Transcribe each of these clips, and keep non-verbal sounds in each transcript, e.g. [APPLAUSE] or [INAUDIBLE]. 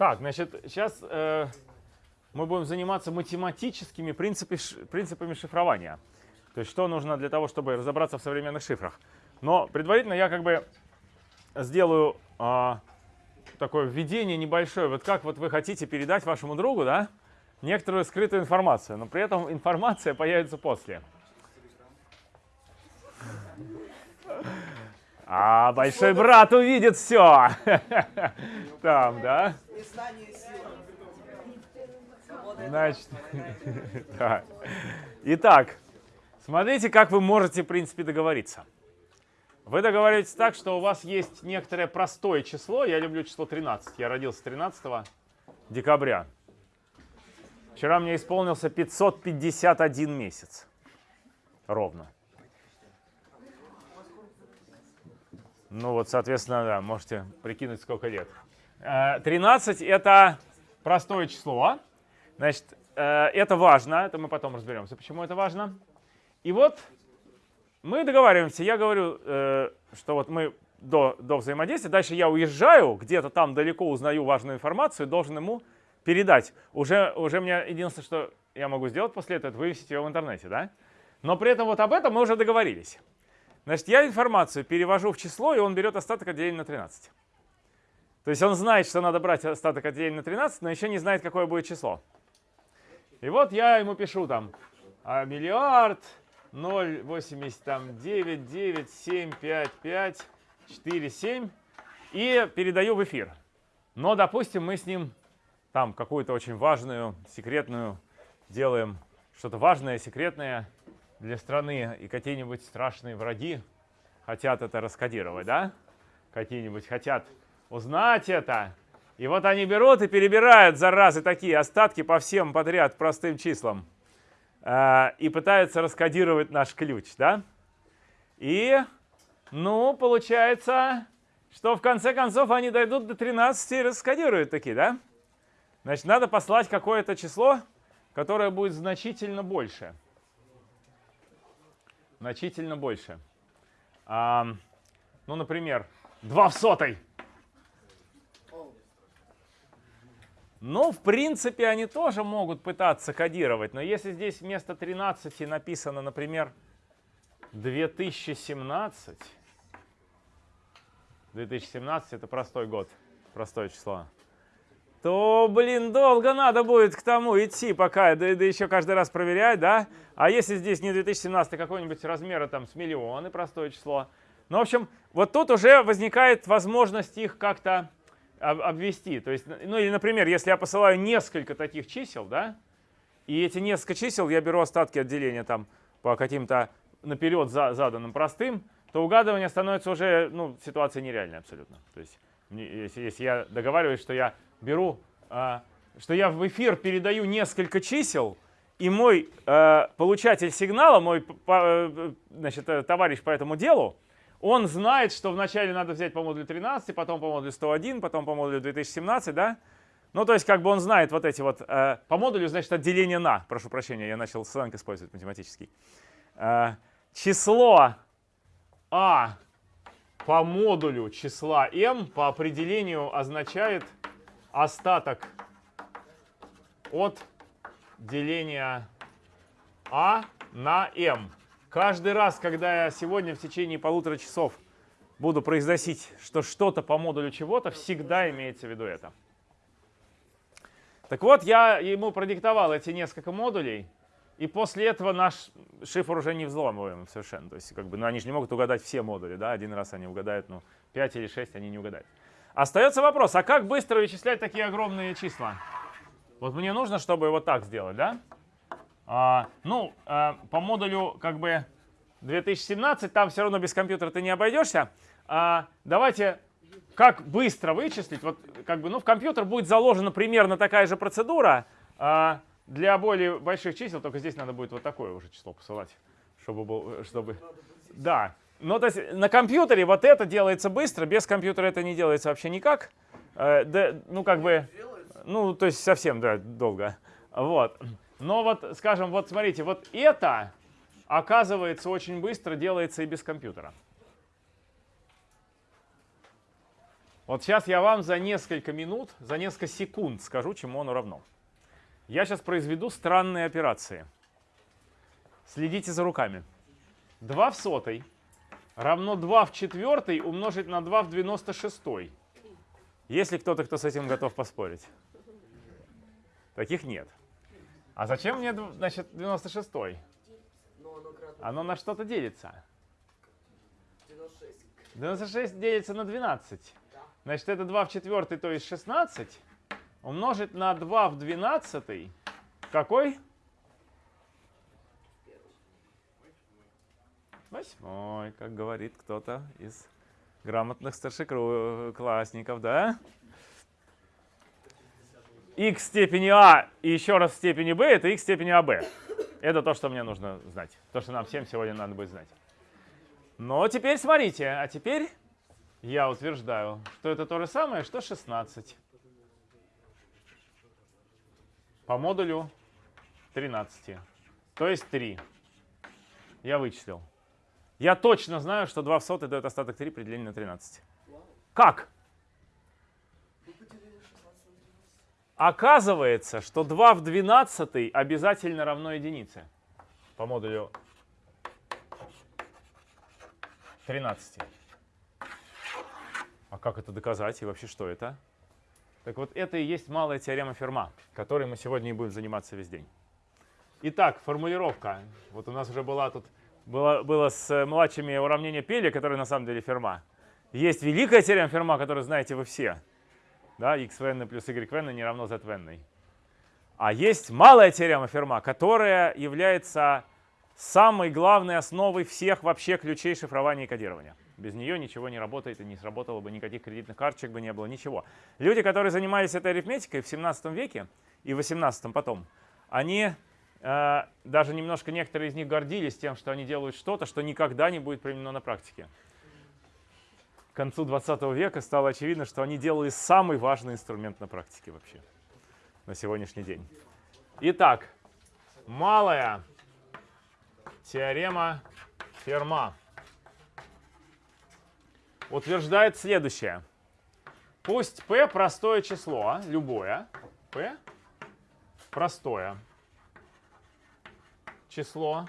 Так, значит, сейчас э, мы будем заниматься математическими принципи, принципами шифрования. То есть что нужно для того, чтобы разобраться в современных шифрах. Но предварительно я как бы сделаю э, такое введение небольшое. Вот как вот вы хотите передать вашему другу, да, некоторую скрытую информацию, но при этом информация появится после. А большой брат увидит все. [LAUGHS] Там, да? Значит, [LAUGHS] да. Итак, смотрите, как вы можете, в принципе, договориться. Вы договариваетесь так, что у вас есть некоторое простое число. Я люблю число 13. Я родился 13 декабря. Вчера мне исполнился 551 месяц. Ровно. Ну вот, соответственно, да, можете прикинуть, сколько лет. 13 э, это простое число. Значит, э, это важно, это мы потом разберемся, почему это важно. И вот мы договариваемся, я говорю, э, что вот мы до, до взаимодействия, дальше я уезжаю, где-то там далеко узнаю важную информацию, должен ему передать. Уже, уже мне единственное, что я могу сделать после этого, это вывесить ее в интернете, да? Но при этом вот об этом мы уже договорились. Значит, я информацию перевожу в число, и он берет остаток от деления на 13. То есть он знает, что надо брать остаток от деления на 13, но еще не знает, какое будет число. И вот я ему пишу там а миллиард 0,89, 9, 7, 5, 5, 4, 7 и передаю в эфир. Но, допустим, мы с ним там какую-то очень важную, секретную делаем, что-то важное, секретное, для страны и какие-нибудь страшные враги хотят это раскодировать, да? Какие-нибудь хотят узнать это. И вот они берут и перебирают, заразы, такие остатки по всем подряд простым числам. Э, и пытаются раскодировать наш ключ, да? И, ну, получается, что в конце концов они дойдут до 13 и раскодируют такие, да? Значит, надо послать какое-то число, которое будет значительно больше значительно больше. А, ну, например, 2 в сотой. Ну, в принципе, они тоже могут пытаться кодировать, но если здесь вместо 13 написано, например, 2017, 2017 это простой год, простое число, то, блин, долго надо будет к тому идти, пока, да, да еще каждый раз проверять, да? А если здесь не 2017, а какой-нибудь размера там с миллионы, простое число. Ну, в общем, вот тут уже возникает возможность их как-то обвести. То есть, ну или, например, если я посылаю несколько таких чисел, да, и эти несколько чисел я беру остатки отделения там по каким-то наперед за, заданным простым, то угадывание становится уже, ну, ситуация нереальная абсолютно. То есть, если я договариваюсь, что я беру, а, что я в эфир передаю несколько чисел, и мой э, получатель сигнала, мой э, значит, э, товарищ по этому делу, он знает, что вначале надо взять по модулю 13, потом по модулю 101, потом по модулю 2017, да? Ну, то есть, как бы он знает вот эти вот, э, по модулю, значит, отделение на, прошу прощения, я начал сленг использовать математический. Э, число а по модулю числа m по определению означает остаток от деления а на m. Каждый раз, когда я сегодня в течение полутора часов буду произносить, что что-то по модулю чего-то, всегда имеется в виду это. Так вот, я ему продиктовал эти несколько модулей, и после этого наш шифр уже не взломываем совершенно. То есть, как бы, ну, они же не могут угадать все модули, да, один раз они угадают, ну, 5 или 6 они не угадают. Остается вопрос, а как быстро вычислять такие огромные числа? Вот мне нужно, чтобы вот так сделать, да? А, ну, а, по модулю как бы 2017, там все равно без компьютера ты не обойдешься. А, давайте, как быстро вычислить? Вот как бы, ну, в компьютер будет заложена примерно такая же процедура. А, для более больших чисел, только здесь надо будет вот такое уже число посылать, чтобы, был, чтобы... Да, ну, то есть на компьютере вот это делается быстро, без компьютера это не делается вообще никак. Э, да, ну, как бы, ну, то есть совсем, да, долго. Вот. Но вот, скажем, вот смотрите, вот это, оказывается, очень быстро делается и без компьютера. Вот сейчас я вам за несколько минут, за несколько секунд скажу, чему оно равно. Я сейчас произведу странные операции. Следите за руками. 2 в сотой равно 2 в четвертой умножить на 2 в 96. Есть ли кто-то, кто с этим готов поспорить? Таких нет. А зачем мне, значит, 96? Оно на что-то делится. 96 делится на 12. Значит, это 2 в четвертой, то есть 16. Умножить на 2 в 12. Какой? Восьмой, как говорит кто-то из грамотных старшеклассников, да? x степени а и еще раз в степени b это x степени аб. Это то, что мне нужно знать. То, что нам всем сегодня надо будет знать. Но теперь смотрите, а теперь я утверждаю, что это то же самое, что 16. По модулю 13. То есть 3. Я вычислил. Я точно знаю, что 2 в сотой дает остаток 3 при делении на 13. Как? Оказывается, что 2 в 12 обязательно равно единице по модулю 13. А как это доказать и вообще что это? Так вот, это и есть малая теорема Ферма, которой мы сегодня и будем заниматься весь день. Итак, формулировка. Вот у нас уже была тут было, было с младшими уравнение Пеля, которое на самом деле Ферма. Есть великая теорема Ферма, которую знаете вы все. Да, x n плюс y n не равно z n. А есть малая теорема Ферма, которая является самой главной основой всех вообще ключей шифрования и кодирования. Без нее ничего не работает и не сработало бы, никаких кредитных карточек бы не было, ничего. Люди, которые занимались этой арифметикой в 17 веке и в 18 потом, они Э, даже немножко некоторые из них гордились тем, что они делают что-то, что никогда не будет применено на практике. К концу 20 века стало очевидно, что они делали самый важный инструмент на практике вообще на сегодняшний день. Итак, малая теорема Ферма утверждает следующее. Пусть p простое число, любое, p простое, число,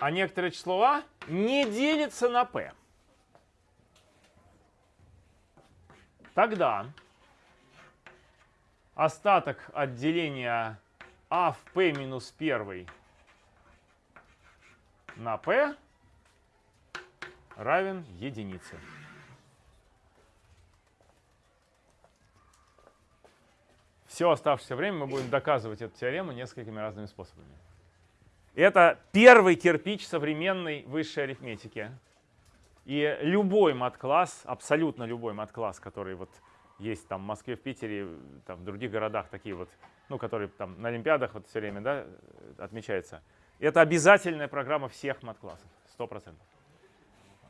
а некоторое число а не делится на p. Тогда остаток от деления а в p минус 1 на p равен единице. Все оставшееся время мы будем доказывать эту теорему несколькими разными способами. Это первый кирпич современной высшей арифметики. И любой мат-класс, абсолютно любой мат-класс, который вот есть там в Москве, в Питере, там, в других городах такие вот, ну, которые там на Олимпиадах вот все время да, отмечается, это обязательная программа всех мат-классов, 100%.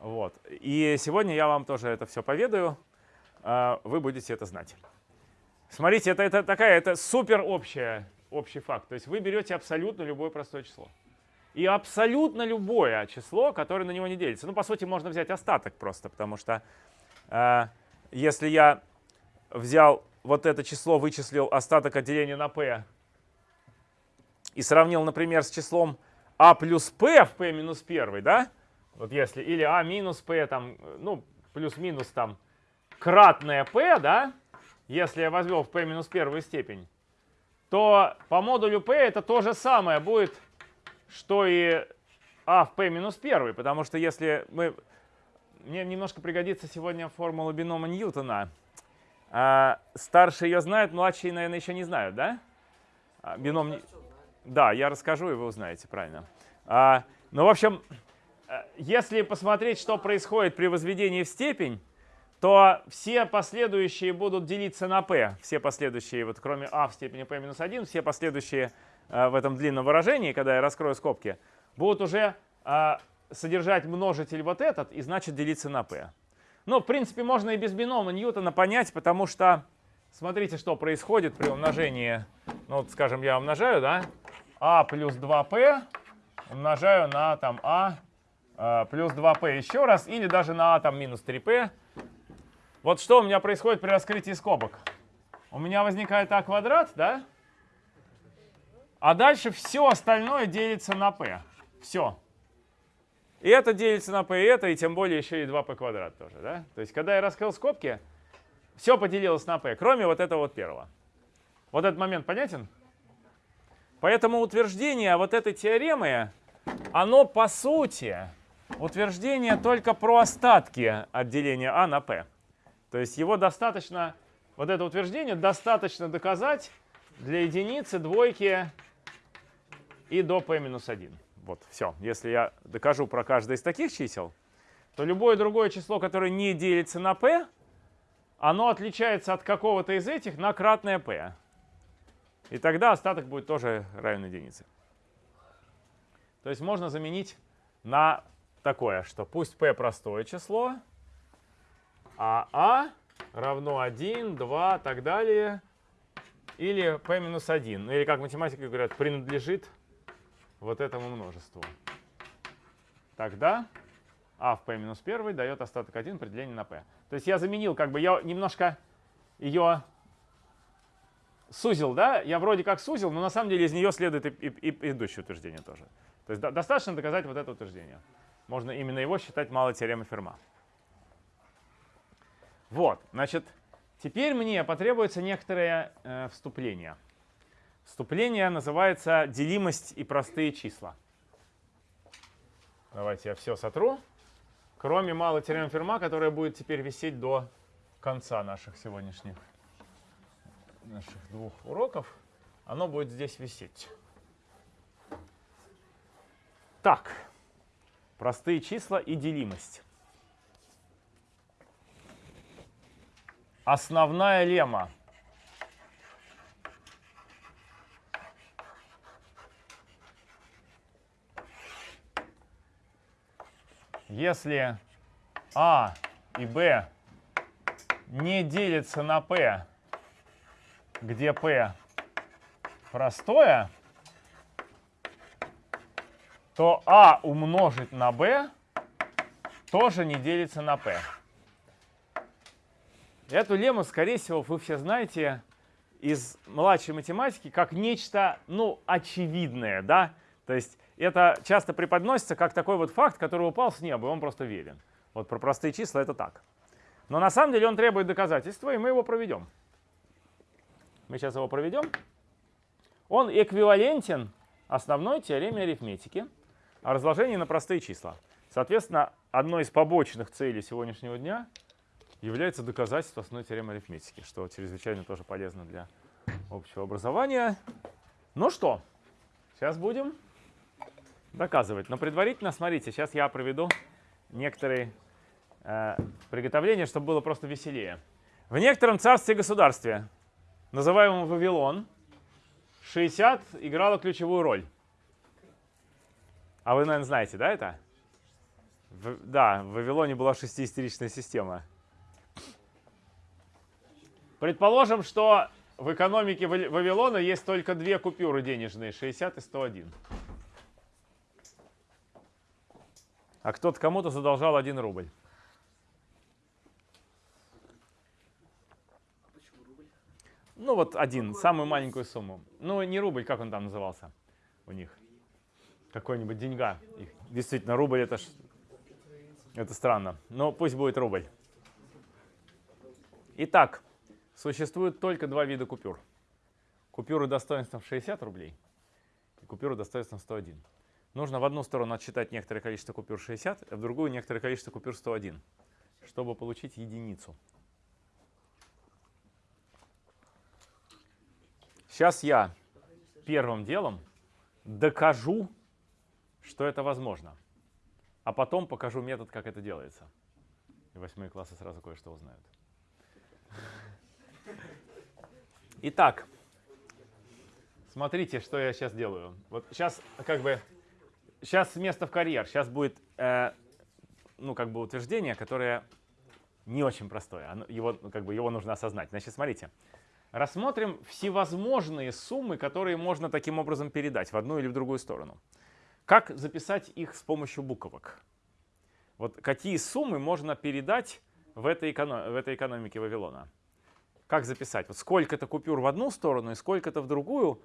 Вот. И сегодня я вам тоже это все поведаю, а, вы будете это знать. Смотрите, это, это такая, это супер общая, общий факт. То есть вы берете абсолютно любое простое число. И абсолютно любое число, которое на него не делится. Ну, по сути, можно взять остаток просто, потому что э, если я взял вот это число, вычислил остаток от деления на p и сравнил, например, с числом а плюс p в p минус 1, да? Вот если, или а минус p, там, ну, плюс-минус там, кратное p, да? Если я возьму в p минус первую степень, то по модулю p это то же самое будет, что и а в p минус первый, потому что если мы... Мне немножко пригодится сегодня формула бинома Ньютона. А, старшие ее знают, младшие, наверное, еще не знают, да? А, бином... Да, я расскажу, и вы узнаете, правильно. А, ну, в общем, э, если посмотреть, что происходит при возведении в степень, то все последующие будут делиться на p. Все последующие, вот кроме а в степени p минус 1, все последующие э, в этом длинном выражении, когда я раскрою скобки, будут уже э, содержать множитель вот этот и значит делиться на p. Ну, в принципе, можно и без бинома Ньютона понять, потому что смотрите, что происходит при умножении. Ну, вот, скажем, я умножаю, да, а плюс 2p умножаю на там а э, плюс 2p еще раз, или даже на а там минус 3p. Вот что у меня происходит при раскрытии скобок. У меня возникает а квадрат, да? А дальше все остальное делится на p. Все. И это делится на p, и это, и тем более еще и 2p квадрат тоже. Да? То есть, когда я раскрыл скобки, все поделилось на p, кроме вот этого вот первого. Вот этот момент понятен? Поэтому утверждение вот этой теоремы, оно по сути утверждение только про остатки отделения а на p. То есть его достаточно, вот это утверждение достаточно доказать для единицы, двойки и до p минус 1. Вот, все. Если я докажу про каждое из таких чисел, то любое другое число, которое не делится на p, оно отличается от какого-то из этих на кратное p. И тогда остаток будет тоже равен единице. То есть можно заменить на такое, что пусть p простое число, а а равно 1, 2, так далее, или p минус 1. Ну или как математики говорят, принадлежит вот этому множеству. Тогда а в p минус 1 дает остаток 1 при делении на p. То есть я заменил, как бы я немножко ее сузил, да? Я вроде как сузил, но на самом деле из нее следует и, и, и предыдущее утверждение тоже. То есть достаточно доказать вот это утверждение. Можно именно его считать малой теоремой Ферма. Вот, значит, теперь мне потребуется некоторое э, вступление. Вступление называется делимость и простые числа. Давайте я все сотру, кроме малой теоремы Ферма, которая будет теперь висеть до конца наших сегодняшних наших двух уроков. Оно будет здесь висеть. Так, простые числа и делимость. Основная лема. Если А и Б не делятся на P, где P простое, то А умножить на B тоже не делится на P. Эту лему, скорее всего, вы все знаете из младшей математики как нечто, ну, очевидное, да? То есть это часто преподносится как такой вот факт, который упал с неба, и он просто верен. Вот про простые числа это так. Но на самом деле он требует доказательства, и мы его проведем. Мы сейчас его проведем. Он эквивалентен основной теореме арифметики о разложении на простые числа. Соответственно, одной из побочных целей сегодняшнего дня является доказательство основной теоремы арифметики, что чрезвычайно тоже полезно для общего образования. Ну что, сейчас будем доказывать. Но предварительно, смотрите, сейчас я проведу некоторые э, приготовления, чтобы было просто веселее. В некотором царстве государстве, называемом Вавилон, 60 играла ключевую роль. А вы, наверное, знаете, да, это? В, да, в Вавилоне была шестиистеричная система. Предположим, что в экономике Вавилона есть только две купюры денежные, 60 и 101. А кто-то кому-то задолжал 1 рубль. Ну вот один, самую маленькую сумму. Ну не рубль, как он там назывался у них? Какой-нибудь деньга. Их, действительно, рубль это ж, это странно. Но пусть будет рубль. Итак, существует только два вида купюр. Купюры достоинством 60 рублей и купюры достоинством 101. Нужно в одну сторону отсчитать некоторое количество купюр 60, а в другую некоторое количество купюр 101, чтобы получить единицу. Сейчас я первым делом докажу, что это возможно. А потом покажу метод, как это делается. И восьмые классы сразу кое-что узнают. Итак, смотрите, что я сейчас делаю. Вот сейчас как бы, сейчас место в карьер. Сейчас будет, э, ну как бы утверждение, которое не очень простое. Его, ну, как бы его нужно осознать. Значит, смотрите. Рассмотрим всевозможные суммы, которые можно таким образом передать в одну или в другую сторону. Как записать их с помощью буквок? Вот какие суммы можно передать в этой, эконом, в этой экономике Вавилона? Как записать? Вот сколько-то купюр в одну сторону и сколько-то в другую.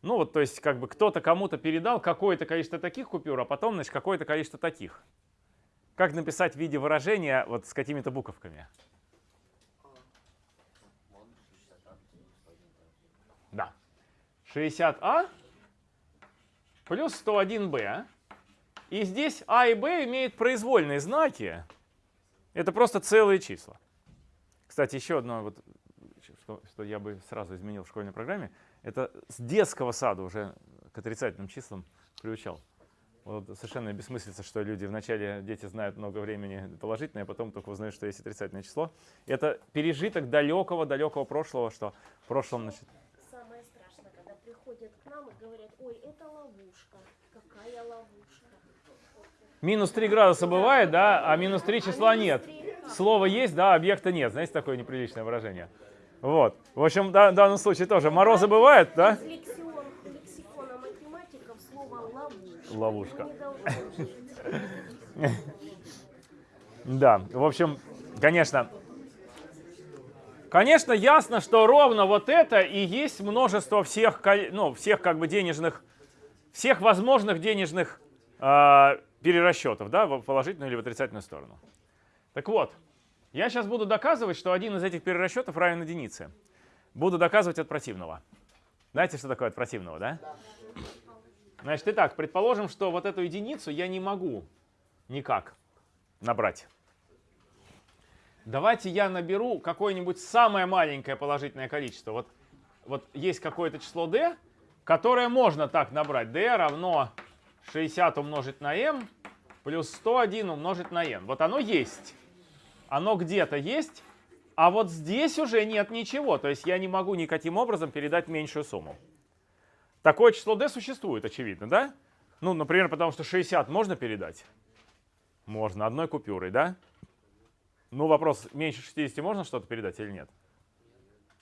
Ну вот, то есть, как бы кто-то кому-то передал какое-то количество таких купюр, а потом, значит, какое-то количество таких. Как написать в виде выражения вот с какими-то буковками? Да. 60А плюс 101Б. И здесь А и Б имеют произвольные знаки. Это просто целые числа. Кстати, еще одно, вот, что, что я бы сразу изменил в школьной программе, это с детского сада уже к отрицательным числам приучал. Вот совершенно бессмыслица, что люди вначале, дети знают много времени положительное, а потом только узнают, что есть отрицательное число. Это пережиток далекого-далекого прошлого, что в прошлом, значит... Самое страшное, когда приходят к нам и говорят, ой, это ловушка, какая ловушка. Минус 3 градуса бывает, да, а минус 3 числа нет. Слово есть, да, объекта нет. Знаете, такое неприличное выражение. Вот. В общем, в данном случае тоже морозы бывают, да? Ловушка. Да, в общем, конечно, конечно, ясно, что ровно вот это и есть множество всех, ну, всех как бы денежных, всех возможных денежных э, перерасчетов, да, в положительную или в отрицательную сторону. Так вот, я сейчас буду доказывать, что один из этих перерасчетов равен единице. Буду доказывать от противного. Знаете, что такое от противного, да? Значит, итак, предположим, что вот эту единицу я не могу никак набрать. Давайте я наберу какое-нибудь самое маленькое положительное количество. Вот, вот есть какое-то число d, которое можно так набрать. d равно 60 умножить на m плюс 101 умножить на n. Вот оно есть. Оно где-то есть, а вот здесь уже нет ничего. То есть я не могу никаким образом передать меньшую сумму. Такое число d существует, очевидно, да? Ну, например, потому что 60 можно передать? Можно, одной купюрой, да? Ну, вопрос, меньше 60 можно что-то передать или нет?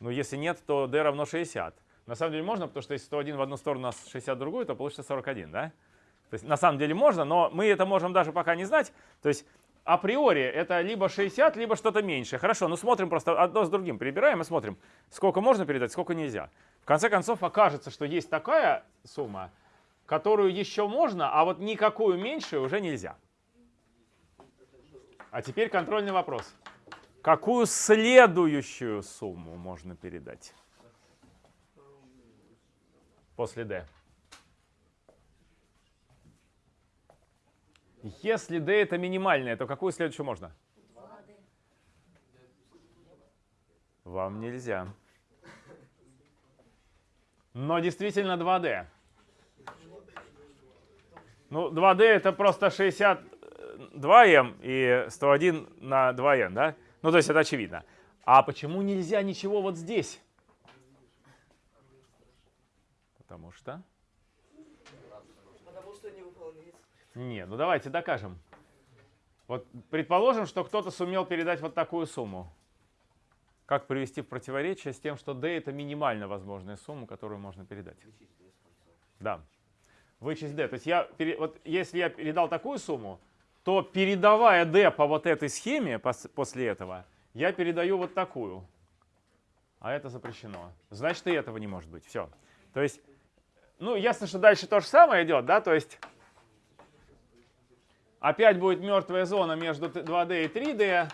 Ну, если нет, то d равно 60. На самом деле можно, потому что если 101 в одну сторону, а 60 в другую, то получится 41, да? То есть на самом деле можно, но мы это можем даже пока не знать. То есть априори это либо 60, либо что-то меньшее. Хорошо, ну смотрим просто одно с другим, перебираем и смотрим, сколько можно передать, сколько нельзя. В конце концов окажется, что есть такая сумма, которую еще можно, а вот никакую меньшую уже нельзя. А теперь контрольный вопрос. Какую следующую сумму можно передать? После D. Если D это минимальная, то какую следующую можно? Вам нельзя. Но действительно 2D. Ну, 2D это просто 62m и 101 на 2n, да? Ну, то есть это очевидно. А почему нельзя ничего вот здесь? Потому что... Потому что не выполняется. Не, ну давайте докажем. Вот предположим, что кто-то сумел передать вот такую сумму. Как привести в противоречие с тем, что d это минимально возможная сумма, которую можно передать? Да. Вычесть d. То есть я, вот если я передал такую сумму, то передавая d по вот этой схеме пос- после этого, я передаю вот такую. А это запрещено. Значит, и этого не может быть. Все. То есть, ну, ясно, что дальше то же самое идет, да, то есть опять будет мертвая зона между т- 2D и 3D,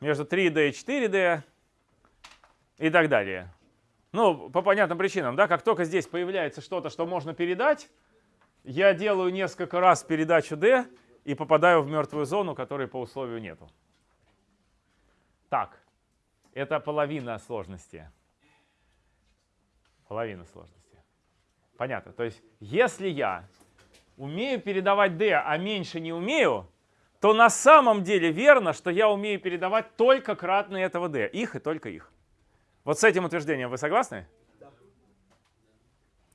между 3D и 4D и так далее. Ну, по понятным причинам, да, как только здесь появляется что-то, что можно передать, я делаю несколько раз передачу D и попадаю в мертвую зону, которой по условию нету. Так, это половина сложности. Половина сложности. Понятно. То есть, если я умею передавать D, а меньше не умею, то на самом деле верно, что я умею передавать только кратные этого D. Их и только их. Вот с этим утверждением вы согласны? Да.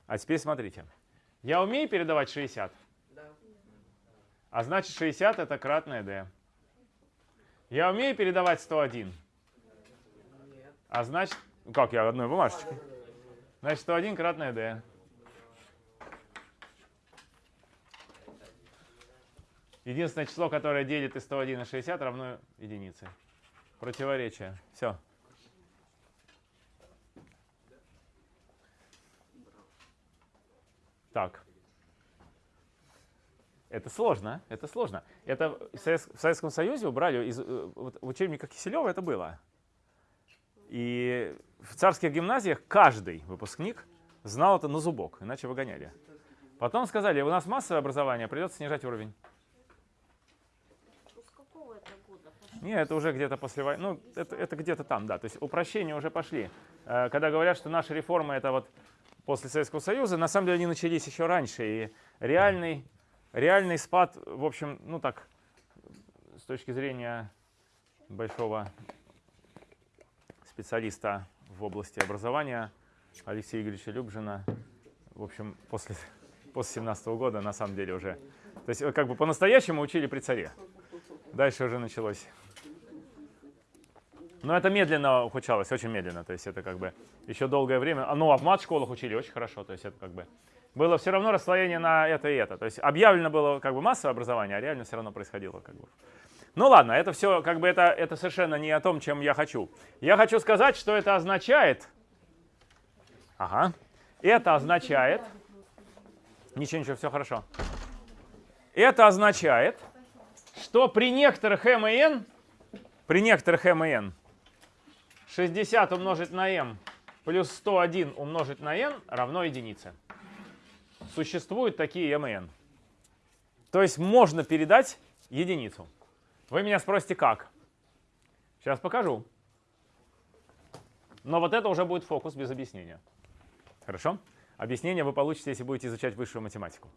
А теперь смотрите. Я умею передавать 60, Да. а значит 60 это кратное D. Я умею передавать 101, Нет. а значит... Как я одной бумажечкой? Значит 101 кратное D. Единственное число, которое делит и 101 и 60, равно единице. Противоречие. Все. Так. Это сложно, это сложно. Это в Совет- в Советском Союзе убрали, из, э, вот в Киселева это было. И в царских гимназиях каждый выпускник знал это на зубок, иначе выгоняли. Потом сказали, у нас массовое образование, придется снижать уровень. Ну, с какого это года пошло? Не, это уже где-то после войны, ну, это, это где-то там, да. То есть упрощения уже пошли. Э, Когда говорят, что наши реформы это вот после Советского Союза, на самом деле они начались еще раньше. И реальный, реальный спад, в общем, ну так, с точки зрения большого специалиста в области образования Алексея Игоревича Любжина, в общем, после, после 17 года на самом деле уже. То есть э, как бы по-настоящему учили при царе. Дальше уже началось. Но это медленно ухудшалось, очень медленно. То есть это как бы еще долгое время. А, Ну, а в мат-школах учили очень хорошо. То есть это как бы было все равно расслоение на это и это. То есть объявлено было как бы массовое образование, а реально все равно происходило как бы. Ну ладно, это все как бы это, это совершенно не о том, чем я хочу. Я хочу сказать, что это означает. Ага. Это означает. Ничего, ничего, все хорошо. Это означает, что при некоторых m и n, при некоторых m и n, 60 умножить на m плюс 101 умножить на n равно единице. Существуют такие m и n. То есть можно передать единицу. Вы меня спросите, как? Сейчас покажу. Но вот это уже будет фокус без объяснения. Хорошо? Объяснение вы получите, если будете изучать высшую математику.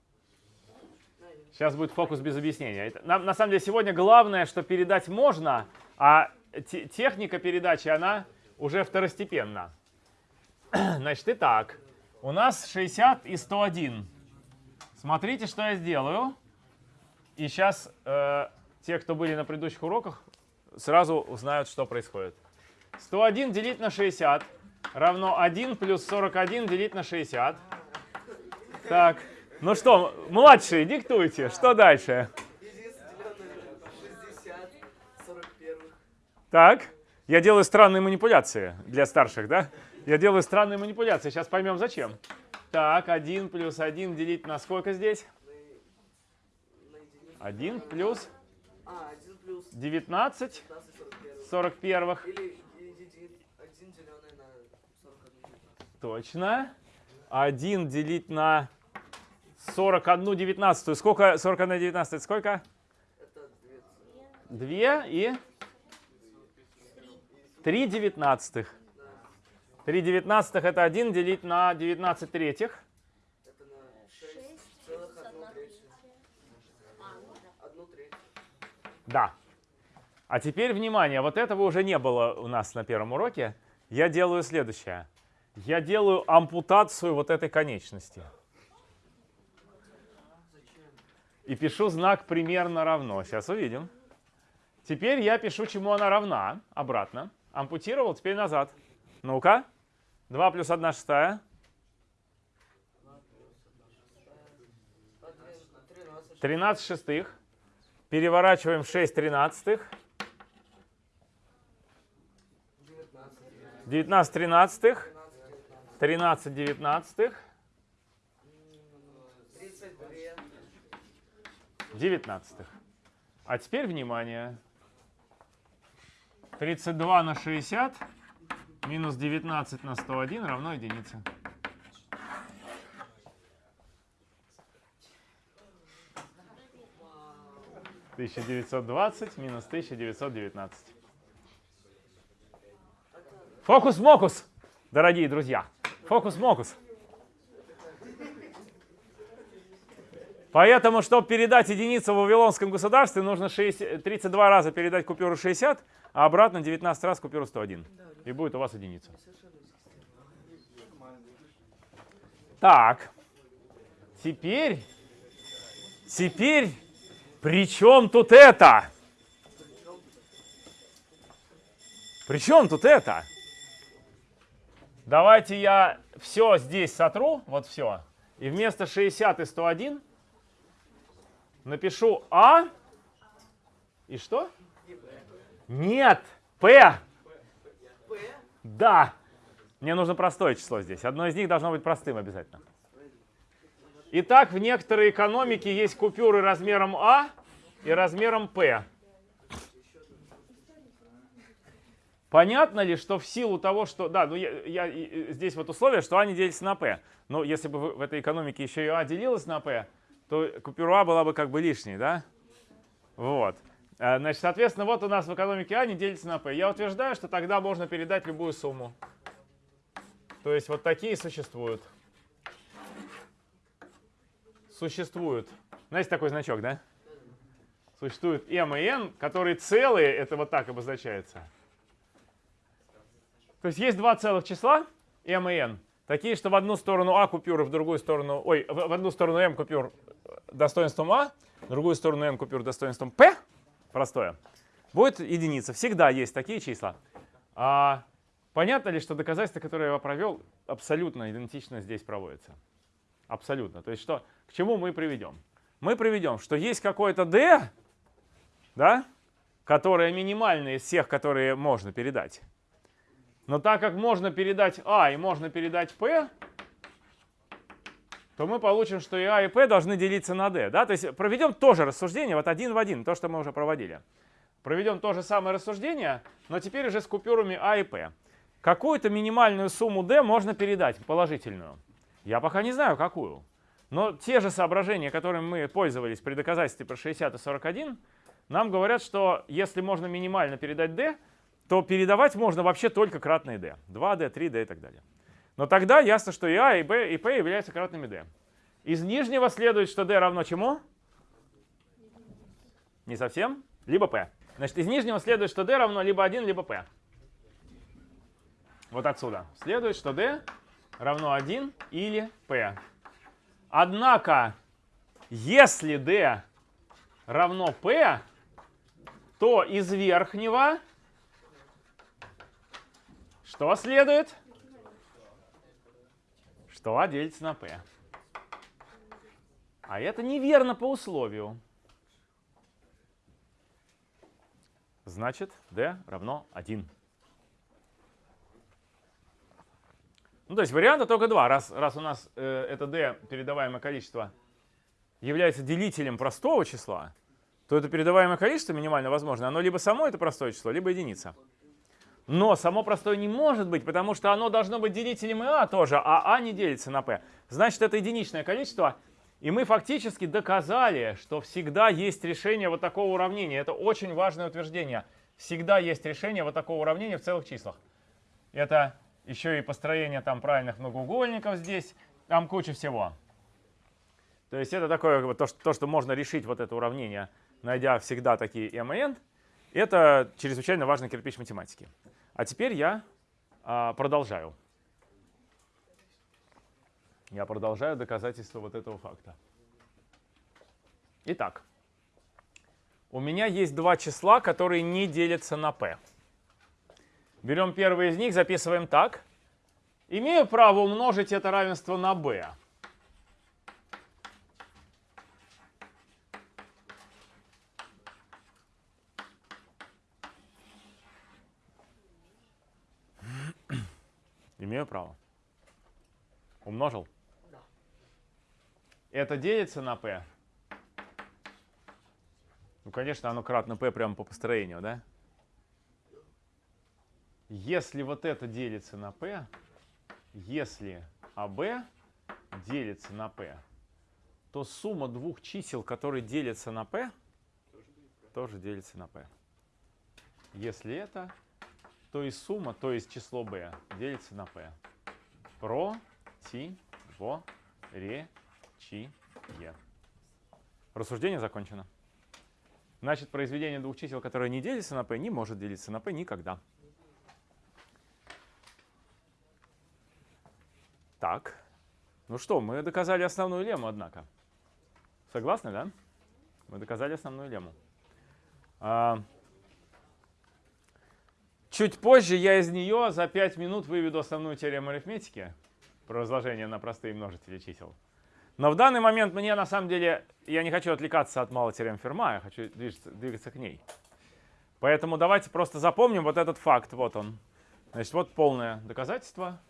Сейчас будет фокус без объяснения. Это, на, на самом деле сегодня главное, что передать можно, а те- техника передачи, она уже второстепенна. [CLEARS THROAT] Значит, итак, у нас 60 и 101. Смотрите, что я сделаю. И сейчас э, те, кто были на предыдущих уроках, сразу узнают, что происходит. 101 делить на 60 равно 1 плюс 41 делить на 60. Так, ну что, младшие, диктуйте, что дальше? Единица, деленное на 60, 41. Так, я делаю странные манипуляции для старших, да? Я делаю странные манипуляции, сейчас поймем зачем. Так, 1 плюс 1 делить на сколько здесь? На единицу. 1 плюс А, 1 плюс 19 15, 41. 41. Или един, 1 деленное на 41. Точно. 1 делить на 41 девятнадцатую. Сколько 41 19 это сколько? Это 2. 2 и 3 девятнадцатых. 3 девятнадцатых это 1 делить на 19 третьих. Это на 6 6 целых плюс 1 1 треть. Да. 1 треть. Да. А теперь внимание, вот этого уже не было у нас на первом уроке. Я делаю следующее. Я делаю ампутацию вот этой конечности. И пишу знак примерно равно. Сейчас увидим. Теперь я пишу, чему она равна. Обратно. Ампутировал, теперь назад. Ну-ка. 2 плюс 1 шестая. 13. 13 шестых. Переворачиваем 6 тринадцатых. 19. 19 тринадцатых. 13, 19. 13 девятнадцатых. 32. 19. А теперь внимание. 32 на 60 минус 19 на 101 равно единице. Тысяча девятьсот двадцать минус тысяча девятьсот девятнадцать. Фокус-мокус, дорогие друзья. Фокус-мокус. Поэтому, чтобы передать единицу в Вавилонском государстве, нужно 6 32 раза передать купюру 60, а обратно 19 раз купюру 101. И будет у вас единица. Так. Теперь, теперь, при чем тут это? При чем тут это? Давайте я все здесь сотру, вот все. И вместо 60 и 101 напишу А и что? Нет, P. П. Да. Мне нужно простое число здесь. Одно из них должно быть простым обязательно. Итак, в некоторой экономике есть купюры размером А и размером P. Понятно ли, что в силу того, что... Да, ну я, я- здесь вот условие, что А не делится на P. Но если бы в этой экономике еще и А делилась на P, то купюра была бы как бы лишней, да? Вот. А, Значит, соответственно, вот у нас в экономике А не делится на P. Я утверждаю, что тогда можно передать любую сумму. То есть вот такие существуют. Существуют. Знаете такой значок, да? Существует m и n, которые целые, это вот так обозначается. То есть есть два целых числа, m и n, такие, что в одну сторону а купюры, в другую сторону, ой, в, одну сторону m купюр э, достоинством а, в другую сторону n купюр достоинством p, простое, будет единица. Всегда есть такие числа. А понятно ли, что доказательство, которое я провел, абсолютно идентично здесь проводится? Абсолютно. То есть что, к чему мы приведем? Мы приведем, что есть какое-то d, да, которое минимальное из всех, которые можно передать. Но так как можно передать А и можно передать P, то мы получим, что и А, и P должны делиться на D. Да? То есть проведем тоже рассуждение, вот один в один, то, что мы уже проводили. Проведем то же самое рассуждение, но теперь уже с купюрами А и P. Какую-то минимальную сумму D можно передать, положительную. Я пока не знаю, какую. Но те же соображения, которыми мы пользовались при доказательстве про 60 и 41, нам говорят, что если можно минимально передать D, то передавать можно вообще только кратные d. 2d, 3d и так далее. Но тогда ясно, что и a, и b, и p являются кратными d. Из нижнего следует, что d равно чему? Не совсем. Либо p. Значит, из нижнего следует, что d равно либо 1, либо p. Вот отсюда. Следует, что d равно 1 или p. Однако, если d равно p, то из верхнего что следует? Что А делится на P. А это неверно по условию. Значит, D равно 1. Ну, то есть варианта только два. Раз, раз у нас э, это D, передаваемое количество, является делителем простого числа, то это передаваемое количество минимально возможное, оно либо само это простое число, либо единица. Но само простое не может быть, потому что оно должно быть делителем и а тоже, а а не делится на p. Значит, это единичное количество. И мы фактически доказали, что всегда есть решение вот такого уравнения. Это очень важное утверждение. Всегда есть решение вот такого уравнения в целых числах. Это еще и построение там правильных многоугольников здесь, там куча всего. То есть это такое то, что можно решить вот это уравнение, найдя всегда такие m и n. Это чрезвычайно важный кирпич математики. А теперь я а, продолжаю. Я продолжаю доказательство вот этого факта. Итак, у меня есть два числа, которые не делятся на p. Берем первый из них, записываем так. Имею право умножить это равенство на b. Имею право. Умножил? Да. Это делится на p? Ну, конечно, оно кратно p прямо по построению, да? Если вот это делится на p, если АБ делится на p, то сумма двух чисел, которые делятся на p, тоже делится на p. Если это, то и сумма, то есть число b, делится на p. Про, ти, во, ре, чи, е. Рассуждение закончено. Значит, произведение двух чисел, которые не делятся на p, не может делиться на p никогда. Так. Ну что, мы доказали основную лему, однако. Согласны, да? Мы доказали основную лему. Чуть позже я из нее за 5 минут выведу основную теорему арифметики про разложение на простые множители чисел. Но в данный момент мне на самом деле, я не хочу отвлекаться от малой теоремы Ферма, я хочу двигаться, к ней. Поэтому давайте просто запомним вот этот факт. Вот он. Значит, вот полное доказательство.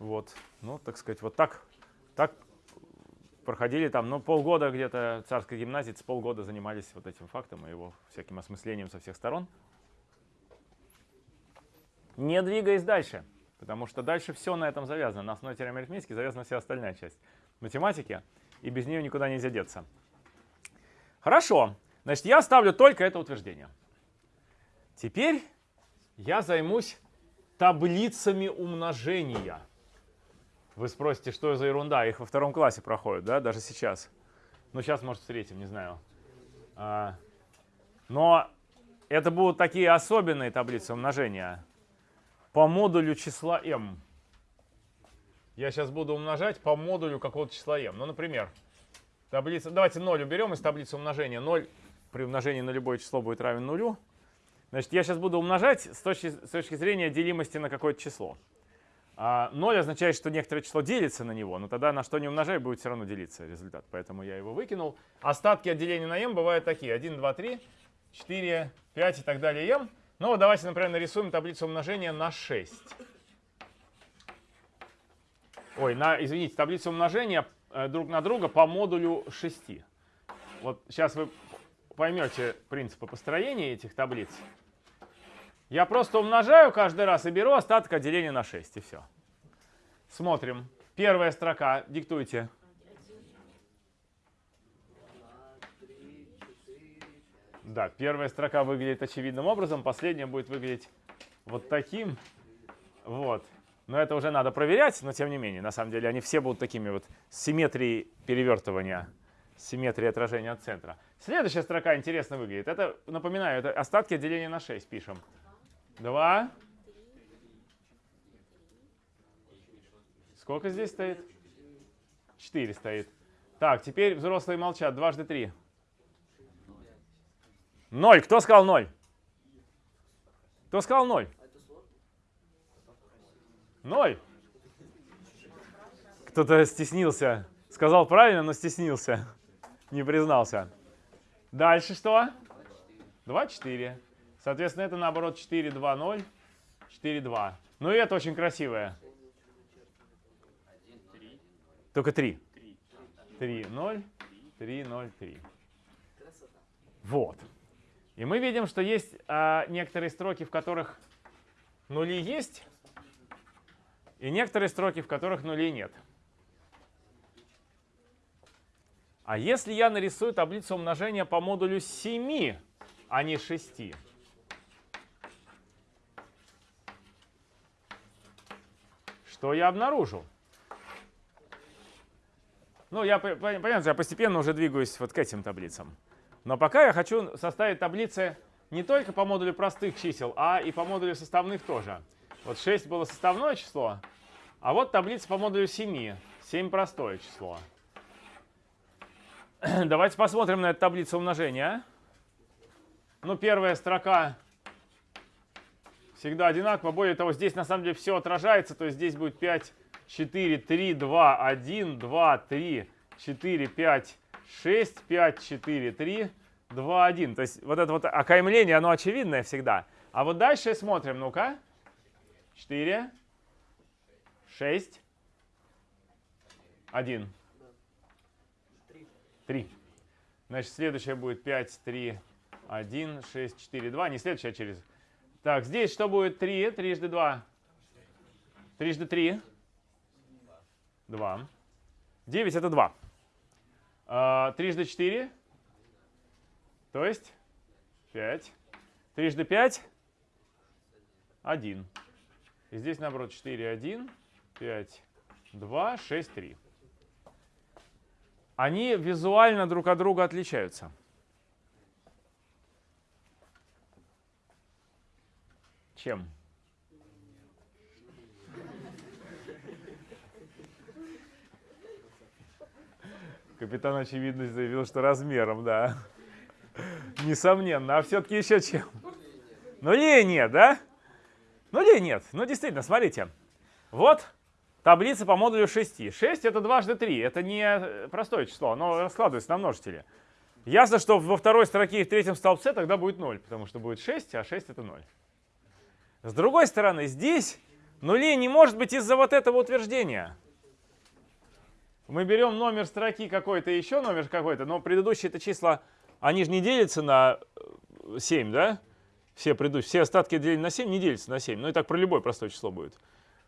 Вот, ну, так сказать, вот так, так проходили там, ну, полгода где-то царской гимназии, полгода занимались вот этим фактом и его всяким осмыслением со всех сторон. Не двигаясь дальше, потому что дальше все на этом завязано. На основе теоремы арифметики завязана вся остальная часть математики, и без нее никуда нельзя деться. Хорошо, значит, я ставлю только это утверждение. Теперь я займусь таблицами умножения. Вы спросите, что за ерунда? Их во втором классе проходят, да, даже сейчас. Ну, сейчас, может, в третьем, не знаю. А, но это будут такие особенные таблицы умножения по модулю числа m. Я сейчас буду умножать по модулю какого-то числа m. Ну, например, таблица, давайте 0 уберем из таблицы умножения. 0 при умножении на любое число будет равен нулю. Значит, я сейчас буду умножать с точки, с точки зрения делимости на какое-то число. А 0 означает, что некоторое число делится на него, но тогда на что не умножай, будет все равно делиться результат. Поэтому я его выкинул. Остатки от деления на m бывают такие. 1, 2, 3, 4, 5 и так далее m. Ну вот давайте, например, нарисуем таблицу умножения на 6. Ой, на, извините, таблицу умножения э, друг на друга по модулю 6. Вот сейчас вы поймете принципы построения этих таблиц. Я просто умножаю каждый раз и беру остаток от деления на 6, и все. Смотрим. Первая строка, диктуйте. Да, первая строка выглядит очевидным образом, последняя будет выглядеть вот таким. Вот. Но это уже надо проверять, но тем не менее, на самом деле они все будут такими вот симметрией перевертывания, симметрией отражения от центра. Следующая строка интересно выглядит. Это, напоминаю, это остатки деления на 6 пишем. 2. Сколько здесь стоит? 4 стоит. Так, теперь взрослые молчат. Дважды 3. 0. Кто сказал 0? Кто сказал 0? 0. Кто-то стеснился. Сказал правильно, но стеснился. Не признался. Дальше что? 2, 4. Соответственно, это наоборот 4, 2, 0, 4, 2. Ну и это очень красивое. Только 3. 3, 0, 3, 0, 3. Вот. И мы видим, что есть а, некоторые строки, в которых нули есть, и некоторые строки, в которых нулей нет. А если я нарисую таблицу умножения по модулю 7, а не 6, что я обнаружу? Ну, я, понятно, я постепенно уже двигаюсь вот к этим таблицам. Но пока я хочу составить таблицы не только по модулю простых чисел, а и по модулю составных тоже. Вот 6 было составное число, а вот таблица по модулю 7. 7 простое число. [CLEARS THROAT] Давайте посмотрим на эту таблицу умножения. Ну, первая строка всегда одинакова. Более того, здесь на самом деле все отражается. То есть здесь будет 5, 4, 3, 2, 1, 2, 3, 4, 5, 6, 5, 4, 3, 2, 1. То есть вот это вот окаймление, оно очевидное всегда. А вот дальше смотрим, ну-ка. 4, 6, 1. 3. Значит, следующее будет 5, 3, 1, 6, 4, 2. Не следующее, а через... Так, здесь что будет 3? Трижды 2. Трижды 3. 2. 9 это 2. А, трижды 4. То есть 5. Трижды 5. 1. И здесь, наоборот, 4, 1, 5, 2, 6, 3. Они визуально друг от друга отличаются. Чем? Капитан очевидность заявил, что размером, да. Несомненно. А все-таки еще чем? Ну, ли нет, да? Ну, ли нет. Ну, действительно, смотрите. Вот таблица по модулю 6. 6 это дважды 3, это не э, простое число, оно раскладывается на множители. Ясно, что во второй строке и в третьем столбце тогда будет 0, потому что будет 6, а 6 это 0. С другой стороны, здесь нулей не может быть из-за вот этого утверждения. Мы берем номер строки какой-то, еще номер какой-то, но предыдущие это числа, они же не делятся на 7, да? Все предыдущие, все остатки деления на 7 не делятся на 7. Ну и так про любое простое число будет.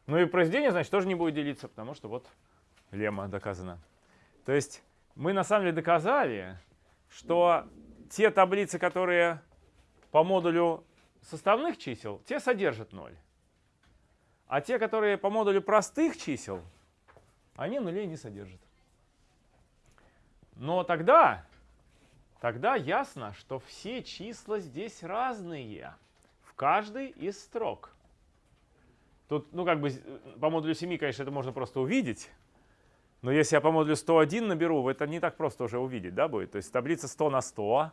Ну и произведение, значит, тоже не будет делиться, потому что вот лемма доказана. То есть мы на самом деле доказали, что те таблицы, которые по модулю составных чисел, те содержат 0. А те, которые по модулю простых чисел, они нулей не содержат. Но тогда, тогда ясно, что все числа здесь разные в каждой из строк. Тут, ну, как бы, по модулю 7, конечно, это можно просто увидеть. Но если я по модулю 101 наберу, это не так просто уже увидеть, да, будет? То есть таблица 100 на 100,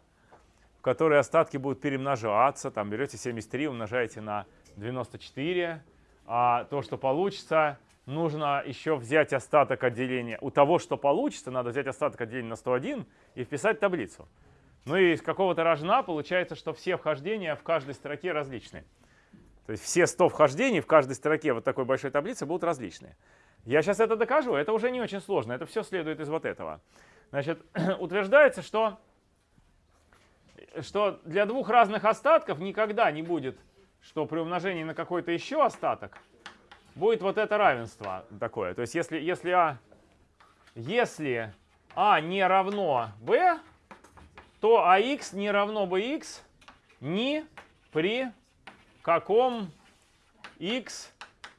в которой остатки будут перемножаться. Там берете 73, умножаете на 94. А то, что получится, нужно еще взять остаток отделения. У того, что получится, надо взять остаток отделения на 101 и вписать таблицу. Ну и из какого-то рожна получается, что все вхождения в каждой строке различны. То есть все 100 вхождений в каждой строке вот такой большой таблицы будут различные. Я сейчас это докажу, это уже не очень сложно, это все следует из вот этого. Значит, [CLEARS THROAT] утверждается, что, что для двух разных остатков никогда не будет, что при умножении на какой-то еще остаток будет вот это равенство такое. То есть если, если, а, если а не равно b, то ax не равно bx ни при каком x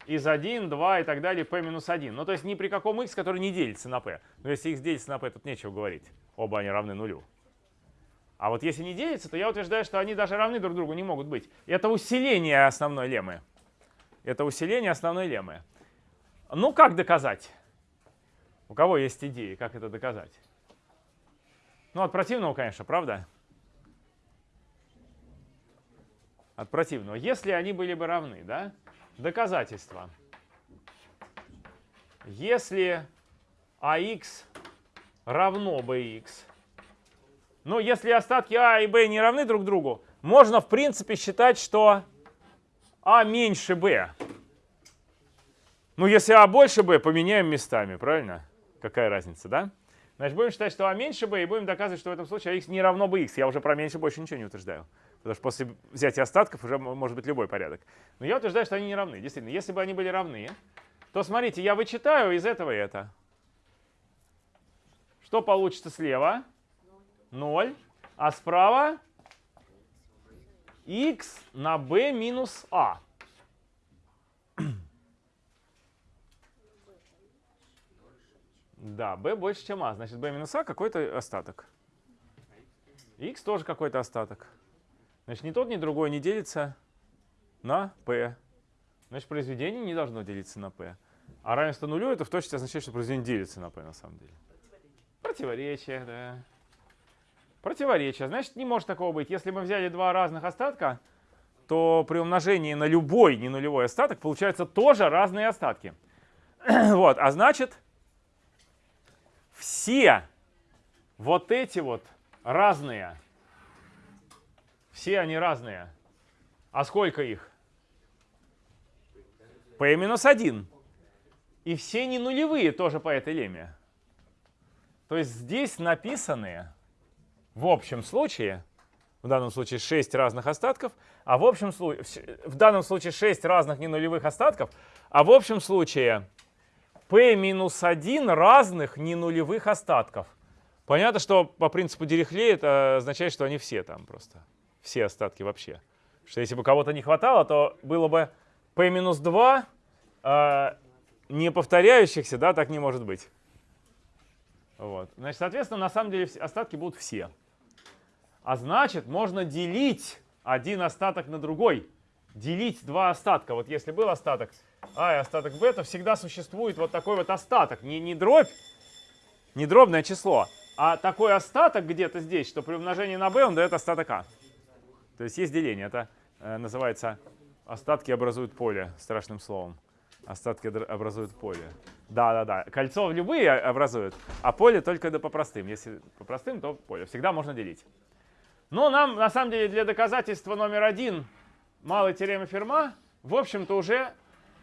из 1, 2 и так далее, p минус 1. Ну, то есть ни при каком x, который не делится на p. Но если x делится на p, тут нечего говорить. Оба они равны нулю. А вот если не делится, то я утверждаю, что они даже равны друг другу не могут быть. Это усиление основной леммы. Это усиление основной леммы. Ну, как доказать? У кого есть идеи, как это доказать? Ну, от противного, конечно, правда? От противного. Если они были бы равны, да? Доказательство. Если ax равно bx, ну, если остатки а и b не равны друг другу, можно, в принципе, считать, что а меньше b. Ну, если а больше b, поменяем местами, правильно? Какая разница, да? Значит, будем считать, что а меньше b, и будем доказывать, что в этом случае x не равно bx. Я уже про меньше больше ничего не утверждаю. Потому что после взятия остатков уже может быть любой порядок. Но я утверждаю, что они не равны. Действительно, если бы они были равны, то смотрите, я вычитаю из этого это. Что получится слева? 0. А справа x на b минус a. [CLEARS THROAT] Да, b больше, чем a. Значит, b минус a какой-то остаток. x тоже какой-то остаток. Значит, ни тот, ни другой не делится на p. Значит, произведение не должно делиться на p. А равенство нулю это в точности означает, что произведение делится на p на самом деле. Противоречие, да. Противоречие. Значит, не может такого быть. Если мы взяли два разных остатка, то при умножении на любой не нулевой остаток получаются тоже разные остатки. [CLEARS THROAT] вот, а значит, все вот эти вот разные все они разные. А сколько их? p минус 1. И все не нулевые тоже по этой лемме. То есть здесь написаны в общем случае, в данном случае 6 разных остатков, а в общем случае, в данном случае 6 разных ненулевых остатков, а в общем случае p минус 1 разных ненулевых остатков. Понятно, что по принципу Дирихле это означает, что они все там просто все остатки вообще. Что если бы кого-то не хватало, то было бы p-2 э, не повторяющихся, да, так не может быть. Вот. Значит, соответственно, на самом деле остатки будут все. А значит, можно делить один остаток на другой. Делить два остатка. Вот если был остаток А и остаток Б, то всегда существует вот такой вот остаток. Не, не дробь, не дробное число, а такой остаток где-то здесь, что при умножении на b он дает остаток А. То есть есть деление. Это э, называется остатки образуют поле, страшным словом. Остатки образуют поле. Да, да, да. Кольцо любые образуют, а поле только да по простым. Если по простым, то поле. Всегда можно делить. Но нам, на самом деле, для доказательства номер один малой теоремы Ферма, в общем-то, уже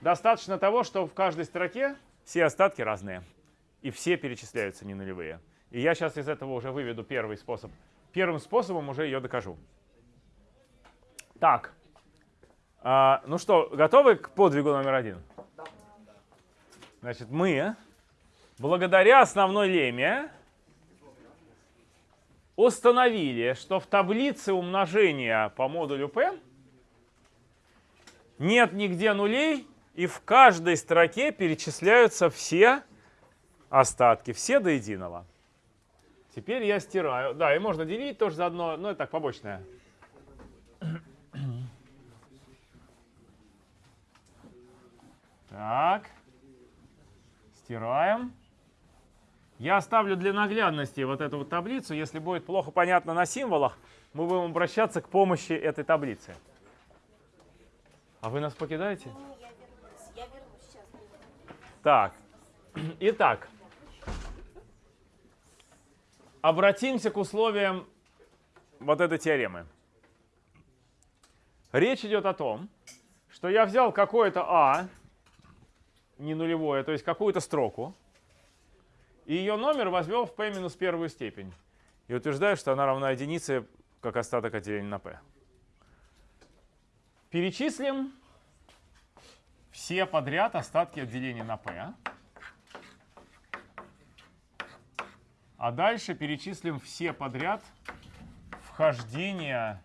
достаточно того, что в каждой строке все остатки разные. И все перечисляются не нулевые. И я сейчас из этого уже выведу первый способ. Первым способом уже ее докажу. Так. А, ну что, готовы к подвигу номер один? Значит, мы, благодаря основной леме, установили, что в таблице умножения по модулю P нет нигде нулей, и в каждой строке перечисляются все остатки, все до единого. Теперь я стираю. Да, и можно делить тоже заодно, но это так, побочное. Так. Стираем. Я оставлю для наглядности вот эту вот таблицу. Если будет плохо понятно на символах, мы будем обращаться к помощи этой таблицы. А вы нас покидаете? Сейчас. Так. [CLEARS THROAT] Итак. Обратимся к условиям вот этой теоремы. Речь идет о том, что я взял какое-то А, не нулевое, то есть какую-то строку, и ее номер возвел в p минус первую степень. И утверждаю, что она равна единице, как остаток отделения на p. Перечислим все подряд остатки отделения на p. А дальше перечислим все подряд вхождения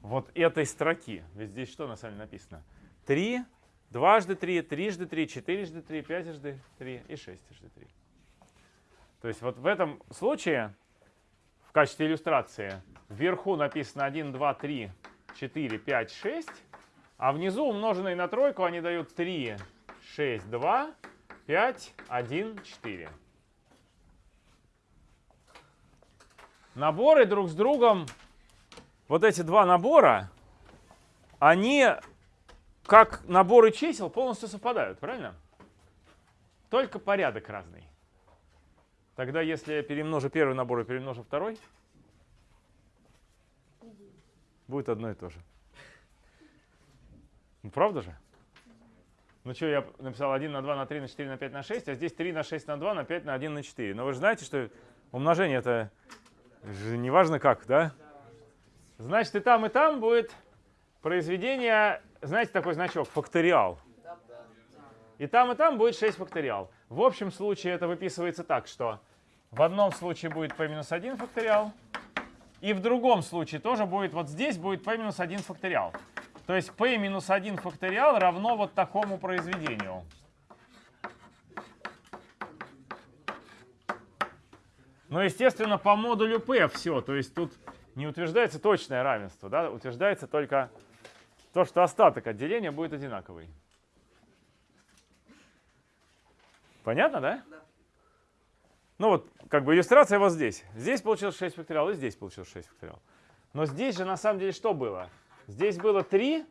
вот этой строки. Ведь здесь что на самом деле написано? 3, дважды 3, трижды 3, четырежды 3, пятижды 3 и шестижды 3. То есть вот в этом случае, в качестве иллюстрации, вверху написано 1, 2, 3, 4, 5, 6, а внизу умноженные на тройку они дают 3, 6, 2, 5, 1, 4. Наборы друг с другом, вот эти два набора, они как наборы чисел полностью совпадают, правильно? Только порядок разный. Тогда если я перемножу первый набор и перемножу второй, будет одно и то же. Ну, правда же? Ну что, я написал 1 на 2 на 3 на 4 на 5 на 6, а здесь 3 на 6 на 2 на 5 на 1 на 4. Но вы же знаете, что умножение это же не важно как, да? Значит, и там, и там будет произведение, знаете, такой значок, факториал. И там, и там будет 6 факториал. В общем случае это выписывается так, что в одном случае будет p минус 1 факториал, и в другом случае тоже будет, вот здесь будет p минус 1 факториал. То есть p минус 1 факториал равно вот такому произведению. Но, естественно, по модулю p все. То есть тут не утверждается точное равенство, да? утверждается только то, что остаток отделения будет одинаковый. Понятно, да? Да. Ну вот, как бы иллюстрация вот здесь. Здесь получилось 6 факториал, и здесь получилось 6 факториал. Но здесь же на самом деле что было? Здесь было 3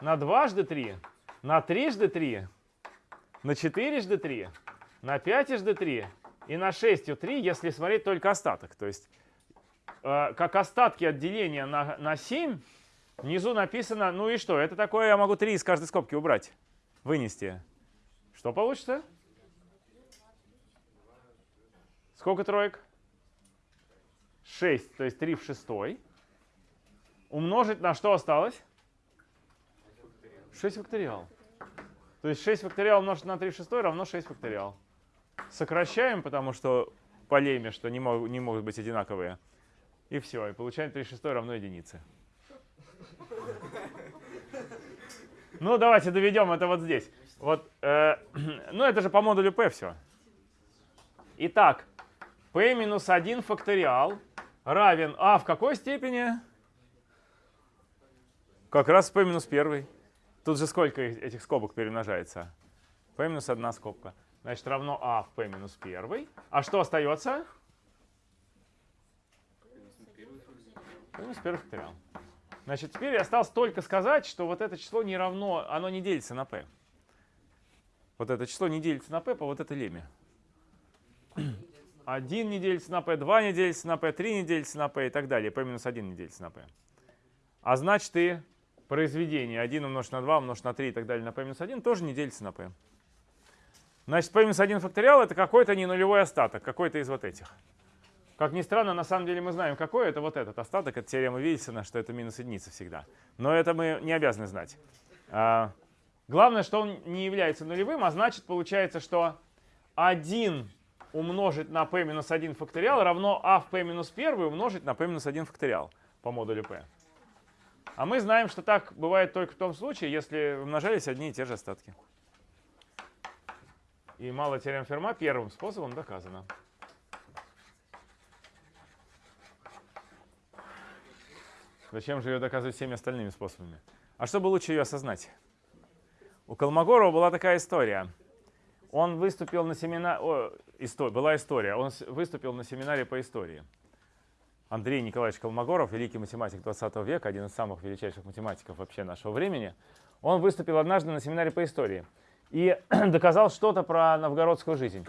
на дважды 3, на трижды 3, на четырежды 3, на пятижды 3 и на шестью 3, если смотреть только остаток. То есть, э, как остатки отделения на, на 7, внизу написано, ну и что? Это такое я могу 3 из каждой скобки убрать, вынести. Что получится? Сколько троек? 6, то есть 3 в шестой. Умножить на что осталось? 6 факториал. То есть 6 факториал умножить на 3 в шестой равно 6 факториал. Сокращаем, потому что по леме, что не, мог- не могут быть одинаковые. И все, и получаем 3 в шестой равно единице. Ну, давайте доведем это вот здесь. Вот, э, [CLEARS THROAT] ну, это же по модулю p все. Итак, p минус 1 факториал равен а в какой степени? Как раз p минус 1. Тут же сколько их- этих скобок перемножается? p минус 1 скобка. Значит, равно а в p минус 1. А что остается? p минус 1 факториал. Значит, теперь осталось только сказать, что вот это число не равно, оно не делится на p. Вот это число не делится на p по вот этой леме. [CLEARS THROAT] 1 не делится на p, 2 не делится на p, 3 не делится на p и так далее. p минус 1 не делится на p. А значит и произведение 1 умножить на 2 умножить на 3 и так далее на p минус 1 тоже не делится на p. Значит, p минус 1 факториал это какой-то не нулевой остаток, какой-то из вот этих. Как ни странно, на самом деле мы знаем, какой это вот этот остаток. Это теорема Вильсона, что это минус единица всегда. Но это мы не обязаны знать. А, главное, что он не является нулевым, а значит, получается, что 1 умножить на p минус 1 факториал равно а в p минус 1 умножить на p минус 1 факториал по модулю p. А мы знаем, что так бывает только в том случае, если умножались одни и те же остатки. И малая теорема Ферма первым способом доказана. Зачем же ее доказывать всеми остальными способами? А чтобы лучше ее осознать? У Колмогорова была такая история. Он выступил на семинаре, истор... была история, он выступил на семинаре по истории. Андрей Николаевич Колмогоров, великий математик 20 века, один из самых величайших математиков вообще нашего времени, он выступил однажды на семинаре по истории и [CLEARS THROAT] доказал что-то про новгородскую жизнь.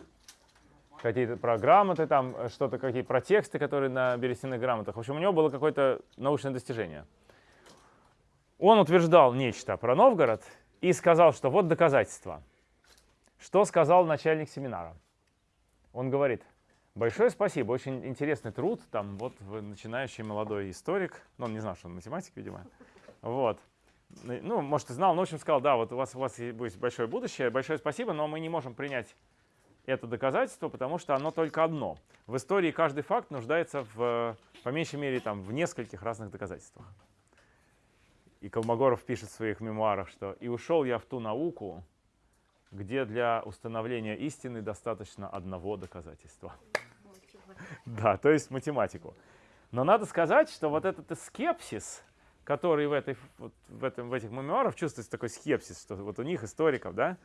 Какие-то про грамоты, там что-то, какие про тексты, которые на берестяных грамотах. В общем, у него было какое-то научное достижение. Он утверждал нечто про Новгород и сказал, что вот доказательства. Что сказал начальник семинара? Он говорит, большое спасибо, очень интересный труд, там вот вы начинающий молодой историк, ну он не знал, что он математик, видимо, вот. Ну, может, и знал, но в общем сказал, да, вот у вас, у вас будет большое будущее, большое спасибо, но мы не можем принять это доказательство, потому что оно только одно. В истории каждый факт нуждается в, по меньшей мере, там, в нескольких разных доказательствах. И Колмогоров пишет в своих мемуарах, что «И ушел я в ту науку, где для установления истины достаточно одного доказательства». Да, то есть математику. Но надо сказать, что вот этот скепсис, который в, этой, вот в, этом, в этих мемуарах чувствуется такой скепсис, что вот у них, историков, да,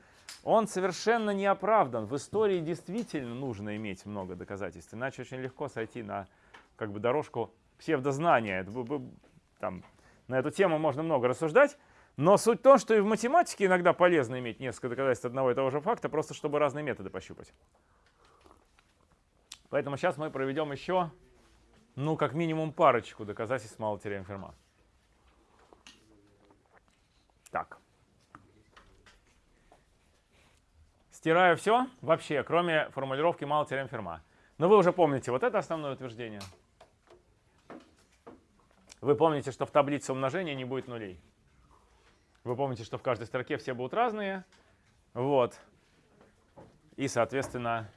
он совершенно не оправдан. В истории действительно нужно иметь много доказательств, иначе очень легко сойти на как бы, дорожку псевдознания. Там, на эту тему можно много рассуждать, но суть в том, что и в математике иногда полезно иметь несколько доказательств одного и того же факта, просто чтобы разные методы пощупать. Поэтому сейчас мы проведем еще, ну, как минимум парочку доказательств малой теоремы Ферма. Так. Стираю все вообще, кроме формулировки мало теорем Ферма. Но вы уже помните вот это основное утверждение. Вы помните, что в таблице умножения не будет нулей. Вы помните, что в каждой строке все будут разные. Вот. И, соответственно,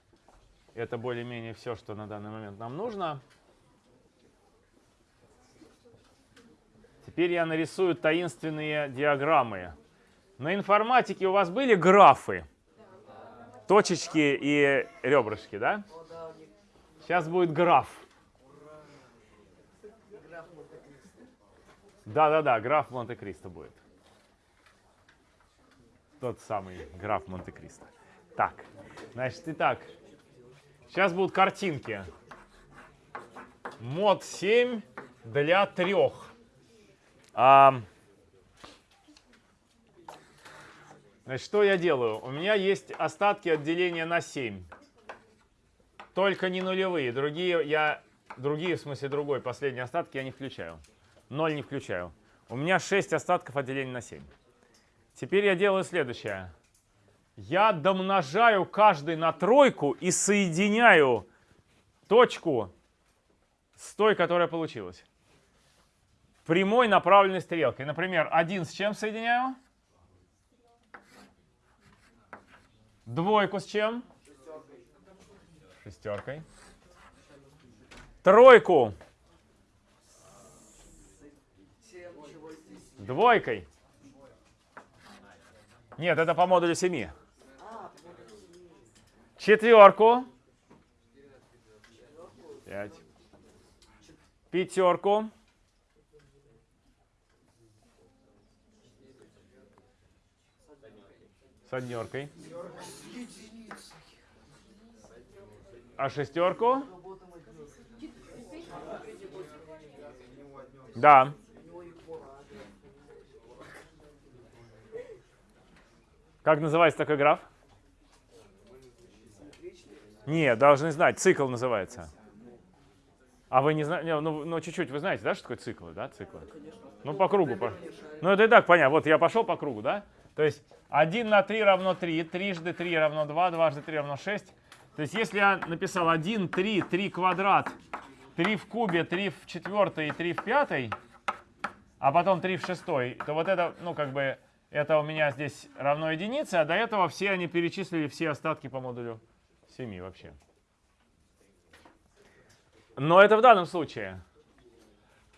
это более-менее все, что на данный момент нам нужно. Теперь я нарисую таинственные диаграммы. На информатике у вас были графы? точечки и ребрышки, да? Сейчас будет граф. Да-да-да, граф Монте-Кристо будет. Тот самый граф Монте-Кристо. Так, значит, итак, сейчас будут картинки. Мод 7 для трех. А, Значит, что я делаю? У меня есть остатки отделения на 7. Только не нулевые. Другие, я, другие, в смысле другой, последние остатки я не включаю. 0 не включаю. У меня 6 остатков отделения на 7. Теперь я делаю следующее. Я домножаю каждый на тройку и соединяю точку с той, которая получилась. Прямой направленной стрелкой. Например, 1 с чем соединяю? Двойку с чем? Шестеркой. Тройку. Двойкой. Нет, это по модулю 7. Четверку. Пять. Пятерку. С однеркой. А шестерку? Да. Как называется такой граф? Не, должны знать. Цикл называется. А вы не знаете, ну, ну чуть-чуть, вы знаете, да, что такое циклы, да, циклы? Ну, по кругу. По... Ну, это и так понятно. Вот я пошел по кругу, да? То есть 1 на 3 равно 3, трижды 3 равно 2, дважды 3 равно 6. То есть если я написал 1, 3, 3 квадрат, 3 в кубе, 3 в четвертой и 3 в пятой, а потом 3 в шестой, то вот это, ну, как бы, это у меня здесь равно единице, а до этого все они перечислили все остатки по модулю 7 вообще. Но это в данном случае.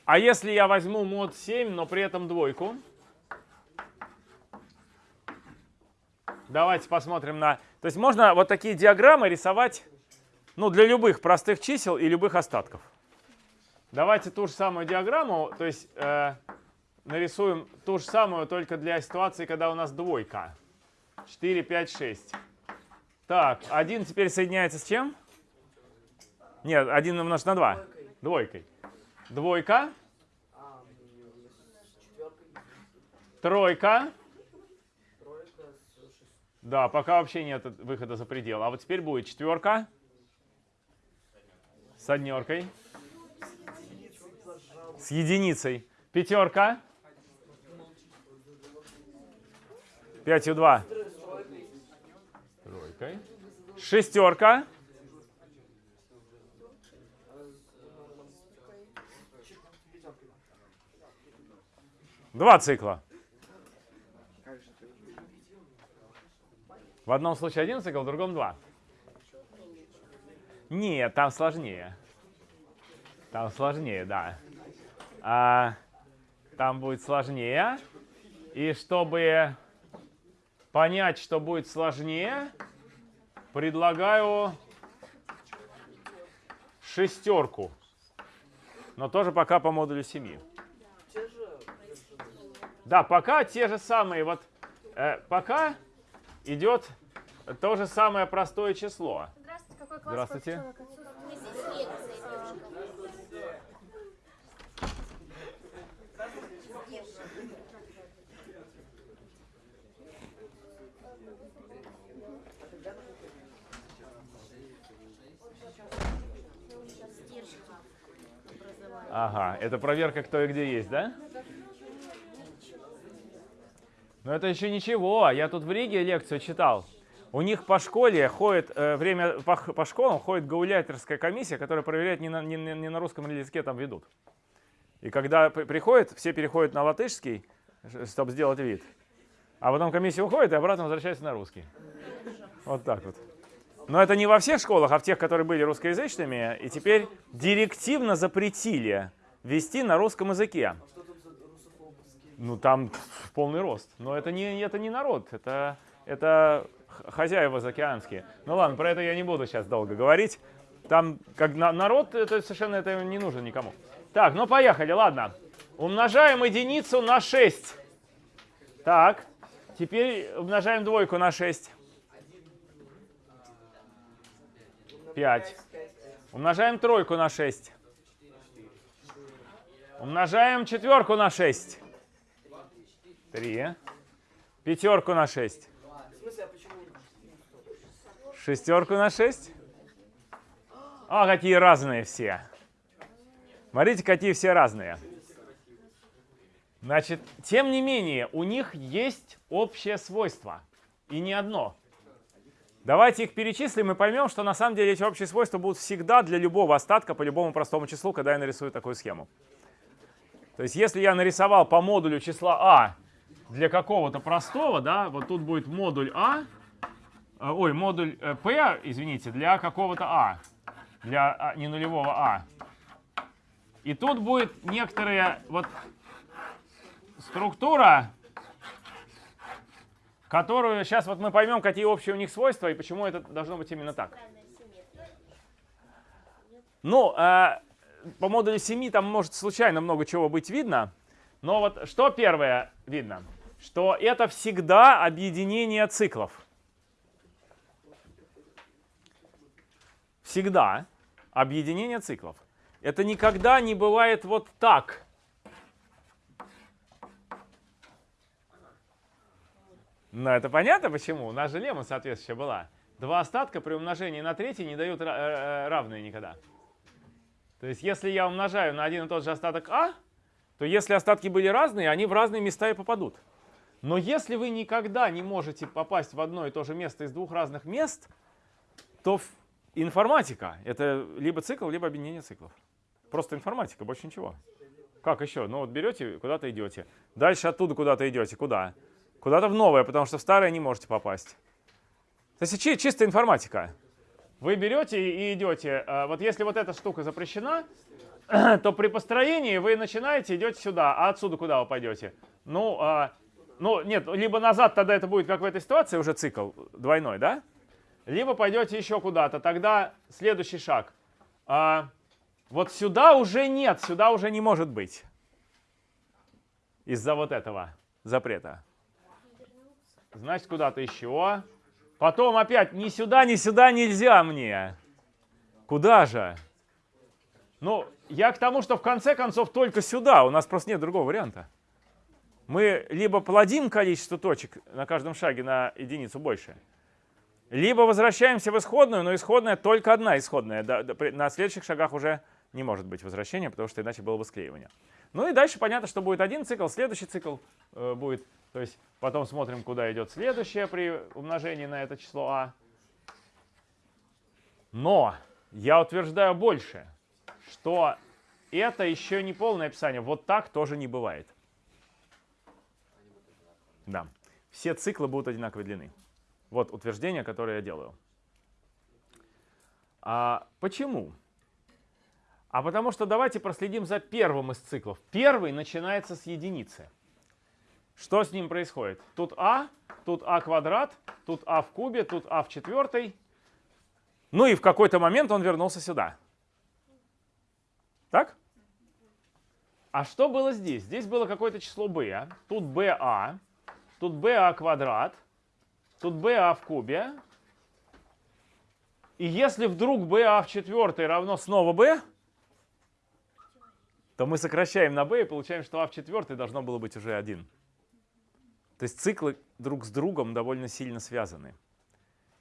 А если я возьму мод 7, но при этом двойку? Давайте посмотрим на... То есть можно вот такие диаграммы рисовать ну, для любых простых чисел и любых остатков. Давайте ту же самую диаграмму, то есть э, нарисуем ту же самую, только для ситуации, когда у нас двойка. 4, 5, 6. Так, 1 теперь соединяется с чем? Нет, 1 умножить на 2. Двойкой. Двойка. Тройка. Да, пока вообще нет выхода за предел. А вот теперь будет четверка. С однеркой. С единицей. Пятерка. 5 у 2. Тройкой. Шестерка. Два цикла. В одном случае один цикл, в другом два. Нет, там сложнее. Там сложнее, да. А, там будет сложнее. И чтобы понять, что будет сложнее, предлагаю шестерку. Но тоже пока по модулю 7. Те же. Да, пока те же самые. Вот э, пока идет то же самое простое число. Здравствуйте, какой класс Здравствуйте. Ага, это проверка, кто и где есть, да? Но это еще ничего. Я тут в Риге лекцию читал. У них по школе ходит, э, время по, по школам ходит гауляйтерская комиссия, которая проверяет, не на, не, не на русском языке там ведут. И когда при- приходит, все переходят на латышский, чтобы сделать вид. А потом комиссия уходит и обратно возвращается на русский. Вот так вот. Но это не во всех школах, а в тех, которые были русскоязычными, и теперь директивно запретили вести на русском языке. Что там за русофобовские? Ну там полный рост. Но это не, это не народ, это, это хозяева заокеанские. Ну ладно, про это я не буду сейчас долго говорить. Там как на- народ, это совершенно это не нужно никому. Так, ну поехали, ладно. Умножаем единицу на 6. Так, теперь умножаем двойку на 6. 5. Умножаем тройку на 6. Умножаем четверку на 6. 3. Пятерку на 6. В смысле, а почему? Шестерку на 6. А, какие разные все. Смотрите, какие все разные. Значит, тем не менее, у них есть общее свойство. И не одно. Давайте их перечислим и поймем, что на самом деле эти общие свойства будут всегда для любого остатка по любому простому числу, когда я нарисую такую схему. То есть если я нарисовал по модулю числа а для какого-то простого, да, вот тут будет модуль а, э, ой, модуль э, p, извините, для какого-то а, для а, не нулевого а. И тут будет некоторая вот структура, которую сейчас вот мы поймем, какие общие у них свойства и почему это должно быть именно так. Ну, э, по модулю 7 там может случайно много чего быть видно. Но вот что первое видно? Что это всегда объединение циклов. Всегда объединение циклов. Это никогда не бывает вот так. Ну, это понятно почему. У нас же лемма соответствующая была. Два остатка при умножении на третий не дают э, равные никогда. То есть, если я умножаю на один и тот же остаток а, то если остатки были разные, они в разные места и попадут. Но если вы никогда не можете попасть в одно и то же место из двух разных мест, то информатика — это либо цикл, либо объединение циклов. Просто информатика, больше ничего. Как еще? Ну вот берете, куда-то идете. Дальше оттуда куда-то идете. Куда? Куда-то в новое, потому что в старое не можете попасть. То есть чи- чистая информатика. Вы берете и идете. а, Вот если вот эта штука запрещена, [CLEARS THROAT] то при построении вы начинаете, идете сюда, а отсюда куда вы пойдете? Ну, а, ну, нет, либо назад тогда это будет, как в этой ситуации, уже цикл двойной, да? Либо пойдете еще куда-то, тогда следующий шаг. А, вот сюда уже нет, сюда уже не может быть. Из-за вот этого запрета. Значит, куда-то еще. Потом опять ни сюда, ни сюда нельзя мне. Куда же? Ну, я к тому, что в конце концов только сюда. У нас просто нет другого варианта. Мы либо плодим количество точек на каждом шаге на единицу больше, либо возвращаемся в исходную, но исходная только одна исходная. На следующих шагах уже не может быть возвращения, потому что иначе было бы склеивание. Ну и дальше понятно, что будет один цикл, следующий цикл э, будет. То есть потом смотрим, куда идет следующее при умножении на это число а. Но я утверждаю больше, что это еще не полное описание. Вот так тоже не бывает. Да. Все циклы будут одинаковой длины. Вот утверждение, которое я делаю. А почему? А потому что давайте проследим за первым из циклов. Первый начинается с единицы. Что с ним происходит? Тут а, тут а квадрат, тут а в кубе, тут а в четвертой. Ну и в какой-то момент он вернулся сюда. Так? А что было здесь? Здесь было какое-то число b. Тут ba, тут ba квадрат, тут ba в кубе. И если вдруг ba в четвертой равно снова b, то мы сокращаем на b и получаем, что а в четвертой должно было быть уже 1. То есть циклы друг с другом довольно сильно связаны.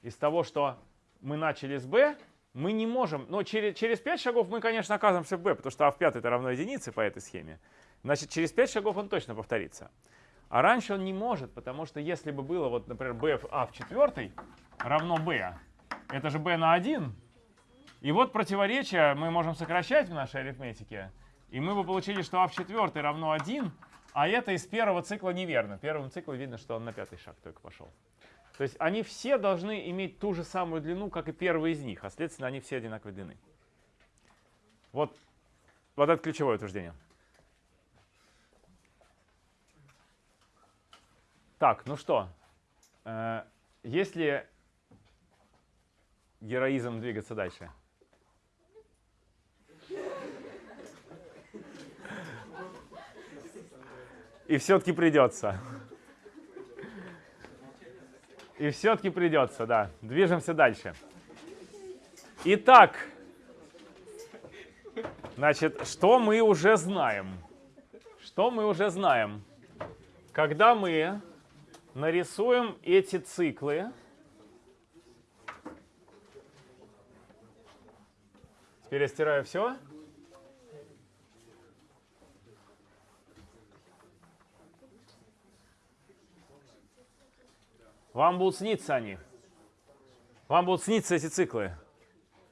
Из того, что мы начали с b, мы не можем, но через, через 5 шагов мы, конечно, оказываемся в b, потому что а в пятой это равно единице по этой схеме. Значит, через 5 шагов он точно повторится. А раньше он не может, потому что если бы было, вот, например, b в а в четвертой равно b, это же b на 1, и вот противоречие мы можем сокращать в нашей арифметике, и мы бы получили, что а в четвертой равно 1, а это из первого цикла неверно. Первом цикле видно, что он на пятый шаг только пошел. То есть они все должны иметь ту же самую длину, как и первый из них, а следственно они все одинаковой длины. Вот, вот это ключевое утверждение. Так, ну что, э, есть ли героизм двигаться дальше? И все-таки придется. И все-таки придется, да. Движемся дальше. Итак, значит, что мы уже знаем? Что мы уже знаем? Когда мы нарисуем эти циклы, теперь я стираю все. Вам будут сниться они. Вам будут сниться эти циклы.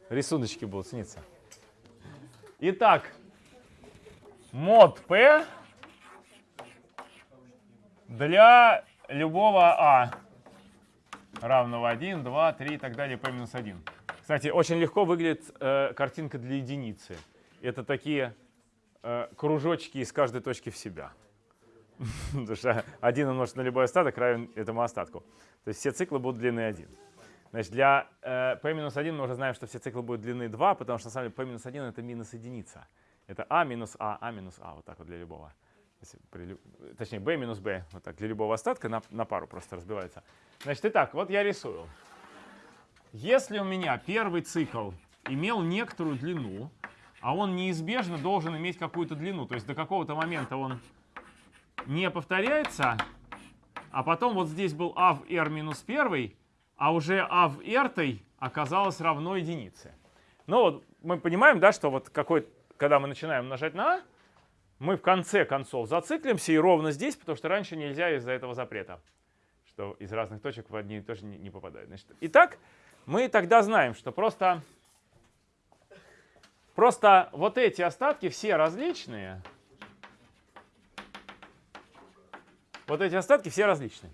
Рисуночки будут сниться. Итак, мод P для любого А равного 1, 2, 3 и так далее, P минус 1. Кстати, очень легко выглядит э, картинка для единицы. Это такие э, кружочки из каждой точки в себя. [LAUGHS] Потому что 1 умножить на любой остаток равен этому остатку. То есть все циклы будут длины 1. Значит, для э, p-1 мы уже знаем, что все циклы будут длины 2, потому что на самом деле p-1 это минус единица. Это а минус а, а минус а, вот так вот для любого. При точнее, b минус b, вот так для любого остатка на, на пару просто разбивается. Значит, итак, вот я рисую. Если у меня первый цикл имел некоторую длину, а он неизбежно должен иметь какую-то длину, то есть до какого-то момента он не повторяется, а потом вот здесь был а в r минус 1, а уже а в r оказалось равно единице. Ну вот мы понимаем, да, что вот какой, когда мы начинаем умножать на а, мы в конце концов зациклимся и ровно здесь, потому что раньше нельзя из-за этого запрета, что из разных точек в одни тоже не, не попадает. Значит, итак, мы тогда знаем, что просто, просто вот эти остатки все различные. Вот эти остатки все различные.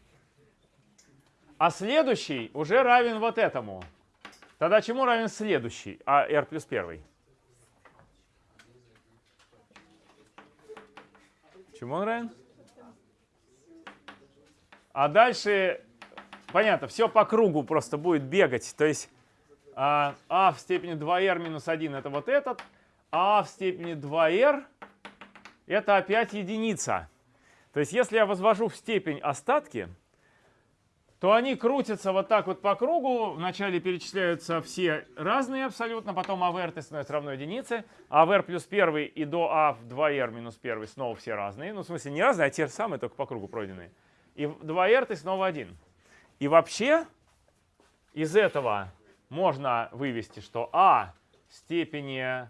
А следующий уже равен вот этому. Тогда чему равен следующий? А r плюс 1. Чему он равен? А дальше, понятно, все по кругу просто будет бегать. То есть а, а в степени 2r минус 1 это вот этот, а в степени 2r это опять единица. То есть если я возвожу в степень остатки, то они крутятся вот так вот по кругу. Вначале перечисляются все разные абсолютно, потом АВР становится равно единице. АВР плюс 1 и до А в 2R минус 1 снова все разные. Ну, в смысле, не разные, а те же самые, только по кругу пройденные. И 2R ты снова один. И вообще из этого можно вывести, что А в степени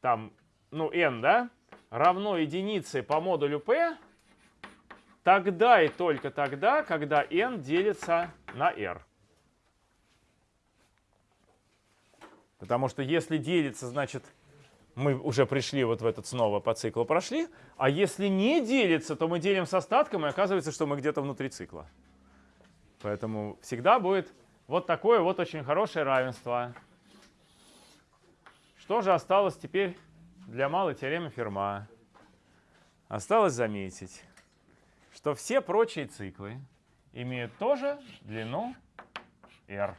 там, ну, n, да, равно единице по модулю P тогда и только тогда, когда n делится на r. Потому что если делится, значит, мы уже пришли вот в этот снова по циклу прошли. А если не делится, то мы делим с остатком, и оказывается, что мы где-то внутри цикла. Поэтому всегда будет вот такое вот очень хорошее равенство. Что же осталось теперь для малой теоремы Ферма? Осталось заметить, что все прочие циклы имеют тоже длину r.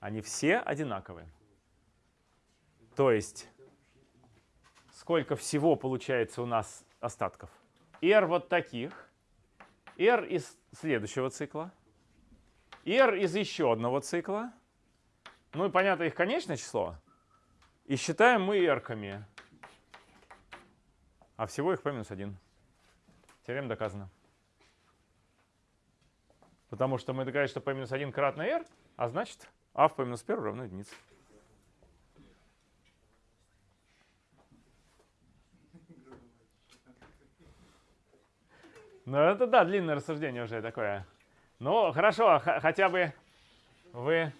Они все одинаковые. То есть сколько всего получается у нас остатков? r вот таких, r из следующего цикла, r из еще одного цикла, ну и понятно их конечное число, и считаем мы r-ками, а всего их p минус 1. Теорема доказана. Потому что мы доказали, что p-1 кратно r, а значит а в p-1 равно единице. Ну это да, длинное рассуждение уже такое. Ну хорошо, хотя бы вы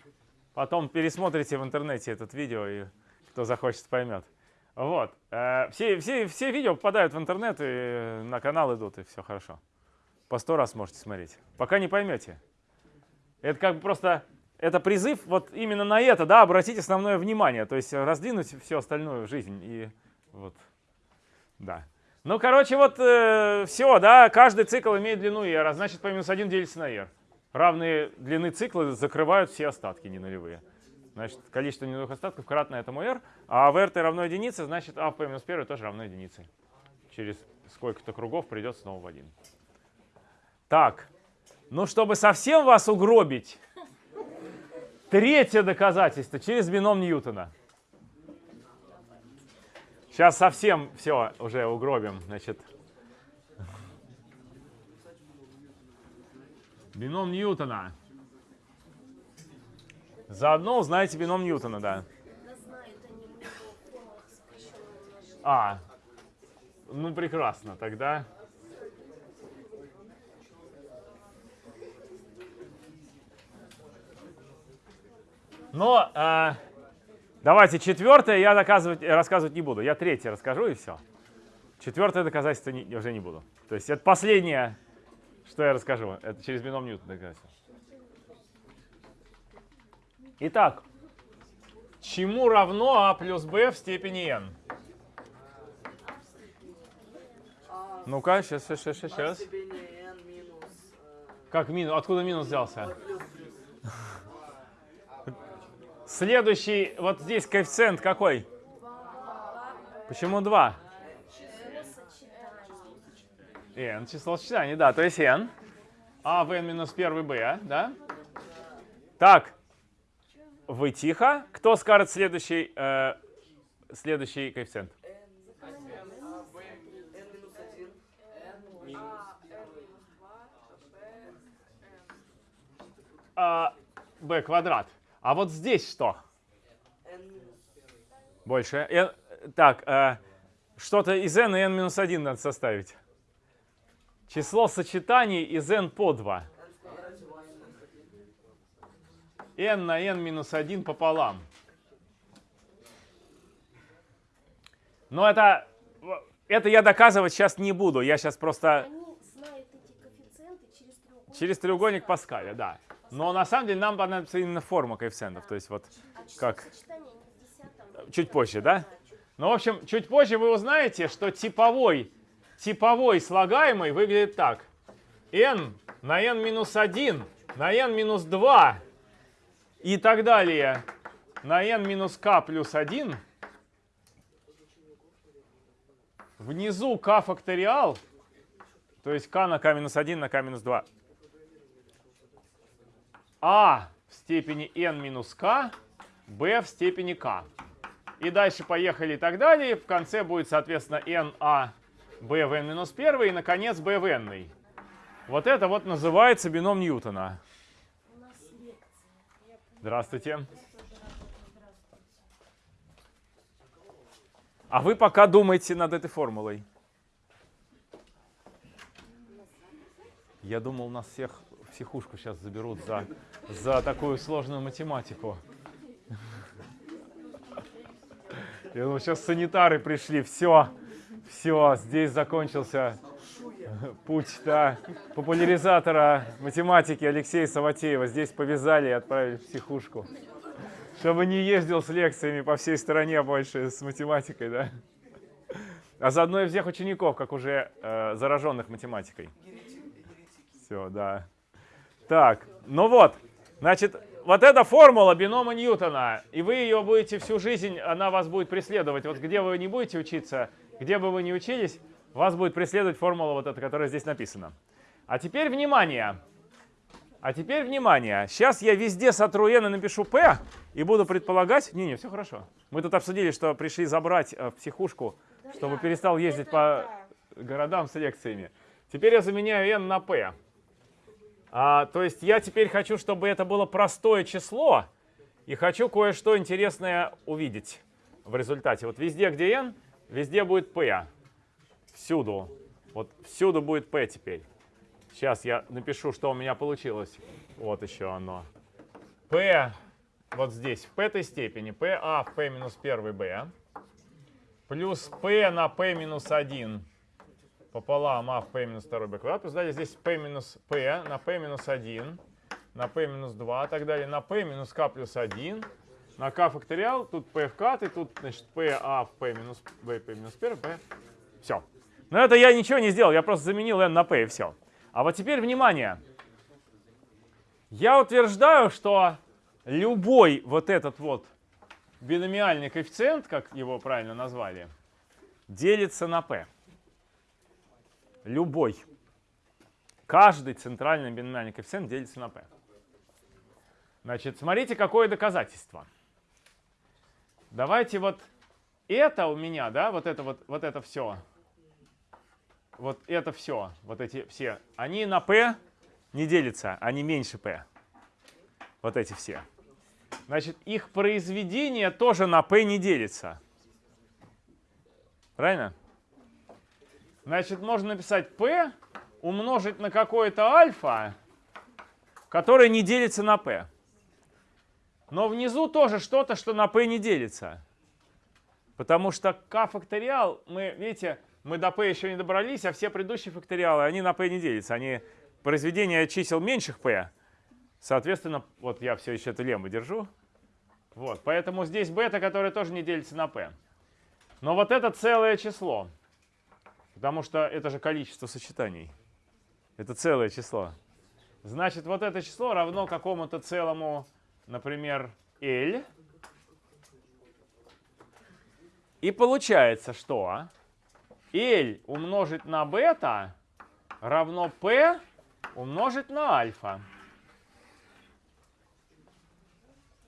потом пересмотрите в интернете этот видео, и кто захочет, поймет. Вот. Э, все, все, все видео попадают в интернет и на канал идут, и все хорошо. По сто раз можете смотреть. Пока не поймете. Это как бы просто, это призыв вот именно на это, да, обратить основное внимание. То есть раздвинуть всю остальную жизнь. И вот, да. Ну, короче, вот э, все, да, каждый цикл имеет длину r, а значит, по минус 1 делится на r. Равные длины цикла закрывают все остатки не нулевые. Значит, количество ненулевых остатков кратно этому r, а в r равно единице, значит а в p минус 1 тоже равно единице. Через сколько-то кругов придет снова в 1. Так, ну чтобы совсем вас угробить, третье доказательство через бином Ньютона. Сейчас совсем все уже угробим. Значит, бином Ньютона. Заодно узнаете бином Ньютона, да. А, ну прекрасно, тогда... Но э, давайте четвертое я доказывать, рассказывать не буду. Я третье расскажу и все. Четвертое доказательство не, уже не буду. То есть это последнее, что я расскажу. Это через бином Ньютона доказательство. Итак, чему равно а плюс b в степени n? Ну-ка, сейчас, сейчас, сейчас, сейчас. Как минус? Откуда минус взялся? Следующий, вот здесь коэффициент какой? Почему 2? n, число сочетаний, да, то есть n. А в n минус 1 b, да? Так, вы тихо. Кто скажет следующий, э, следующий коэффициент? А, b квадрат. А вот здесь что? Больше. N, так, э, что-то из n и n минус 1 надо составить. Число сочетаний из n по 2 n на n минус 1 пополам. Но это, это я доказывать сейчас не буду. Я сейчас просто через треугольник. Паскаля, да. Но на самом деле нам понадобится именно форма коэффициентов. То есть вот А как? Чуть позже, да? Ну, в общем, чуть позже вы узнаете, что типовой, типовой слагаемый выглядит так. n на n минус 1 на n минус 2 и так далее на n минус k плюс 1. Внизу k факториал, то есть k на k минус 1 на k минус 2. а в степени n минус k, b в степени k. И дальше поехали и так далее. В конце будет, соответственно, n a b в n минус 1 и, наконец, b в n. Вот это вот называется бином Ньютона. У нас лекция. Я поняла. Здравствуйте. А вы пока думайте над этой формулой. Я думал, нас всех в психушку сейчас заберут за, за такую сложную математику. Я думал, сейчас санитары пришли, все, все, здесь закончился путь да, популяризатора математики Алексея Саватеева. Здесь повязали и отправили в психушку. Чтобы не ездил с лекциями по всей стране больше с математикой, да? А заодно и всех учеников, как уже э, зараженных математикой. Все, да. Так, ну вот, значит, вот эта формула бинома Ньютона, и вы ее будете всю жизнь, она вас будет преследовать. Вот где вы не будете учиться, где бы вы ни учились, вас будет преследовать формула вот эта, которая здесь написана. А теперь внимание. А теперь внимание. Сейчас я везде сотру n и напишу p, и буду предполагать... Не-не, все хорошо. Мы тут обсудили, что пришли забрать э, в психушку, чтобы перестал ездить по городам с лекциями. Теперь я заменяю n на p. А, то есть я теперь хочу, чтобы это было простое число, и хочу кое-что интересное увидеть в результате. Вот везде, где n, везде будет p. Всюду. Вот всюду будет p теперь. Сейчас я напишу, что у меня получилось. Вот еще оно. p вот здесь в p-той степени. pa в p минус 1 b. Плюс p на p минус 1 пополам а в p минус 2 b квадрат. Плюс далее здесь p минус p на p минус 1 на p минус 2 и так далее. На p минус k плюс 1 на k факториал. Тут p вкат и тут значит pa в p минус b, p минус 1 p. Все. Но это я ничего не сделал. Я просто заменил n на p и все. А вот теперь внимание. Я утверждаю, что любой вот этот вот биномиальный коэффициент, как его правильно назвали, делится на p. Любой. Каждый центральный биномиальный коэффициент делится на p. Значит, смотрите, какое доказательство. Давайте вот это у меня, да, вот это вот, вот это все, вот это все, вот эти все, они на p не делятся, они меньше p. Вот эти все. Значит, их произведение тоже на p не делится. Правильно? Значит, можно написать p умножить на какое-то альфа, которое не делится на p. Но внизу тоже что-то, что на p не делится. Потому что k факториал, мы, видите, мы до p еще не добрались, а все предыдущие факториалы, они на p не делятся. Они произведение чисел меньших p. Соответственно, вот я все еще эту лембу держу. Вот, поэтому здесь бета, которая тоже не делится на p. Но вот это целое число. Потому что это же количество сочетаний. Это целое число. Значит, вот это число равно какому-то целому, например, L. И получается, что L умножить на бета равно P умножить на альфа.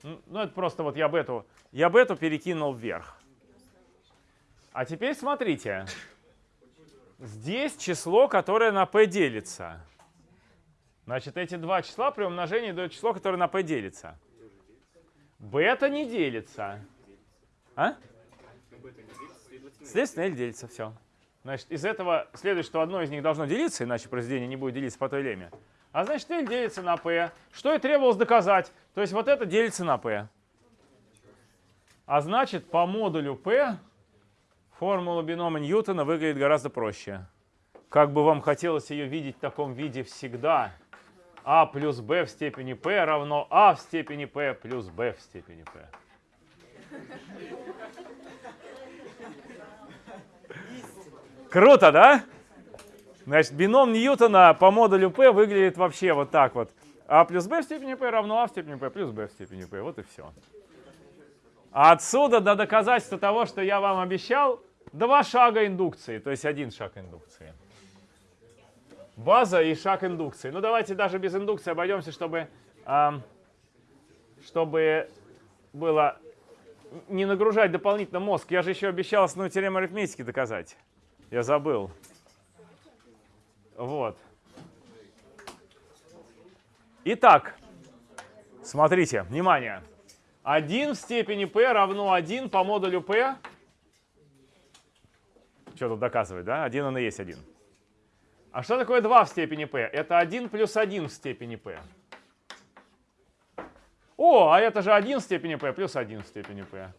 Ну, это просто вот я бету, я бету перекинул вверх. А теперь смотрите. Здесь число, которое на p делится. Значит, эти два числа при умножении дают число, которое на p делится. Бета не делится. А? Следственно, L делится, все. Значит, из этого следует, что одно из них должно делиться, иначе произведение не будет делиться по той леме. А значит, L делится на P. Что и требовалось доказать. То есть вот это делится на P. А значит, по модулю P формула бинома Ньютона выглядит гораздо проще. Как бы вам хотелось ее видеть в таком виде всегда. А плюс b в степени p равно а в степени p плюс b в степени p. Круто, да? Значит, бином Ньютона по модулю p выглядит вообще вот так вот. а плюс b в степени p равно а в степени p плюс b в степени p. Вот и все. Отсюда до доказательства того, что я вам обещал, два шага индукции, то есть один шаг индукции. База и шаг индукции. Ну давайте даже без индукции обойдемся, чтобы, эм, чтобы было не нагружать дополнительно мозг. Я же еще обещал основную теорему арифметики доказать. Я забыл. Вот. Итак, смотрите, внимание. 1 в степени p равно 1 по модулю p. Что тут доказывать, да? 1 он и есть 1. А что такое 2 в степени p? Это 1 плюс 1 в степени p. О, а это же 1 в степени p плюс 1 в степени p.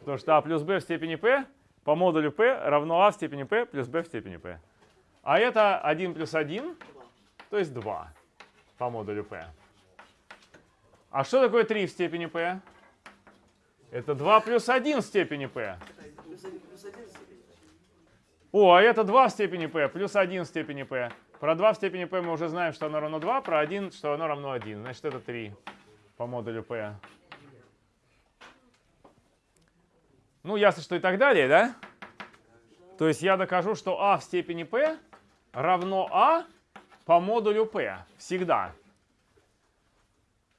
Потому что а плюс b в степени p по модулю p равно а в степени p плюс b в степени p. А это 1 плюс 1, то есть 2 по модулю p. А что такое 3 в степени p? Это 2 плюс 1 в степени p. О, а это 2 в степени p плюс 1 в степени p. Про 2 в степени p мы уже знаем, что оно равно 2, про 1, что оно равно 1. Значит, это 3 по модулю p. Ну, ясно, что и так далее, да? То есть я докажу, что а в степени p равно а по модулю p всегда.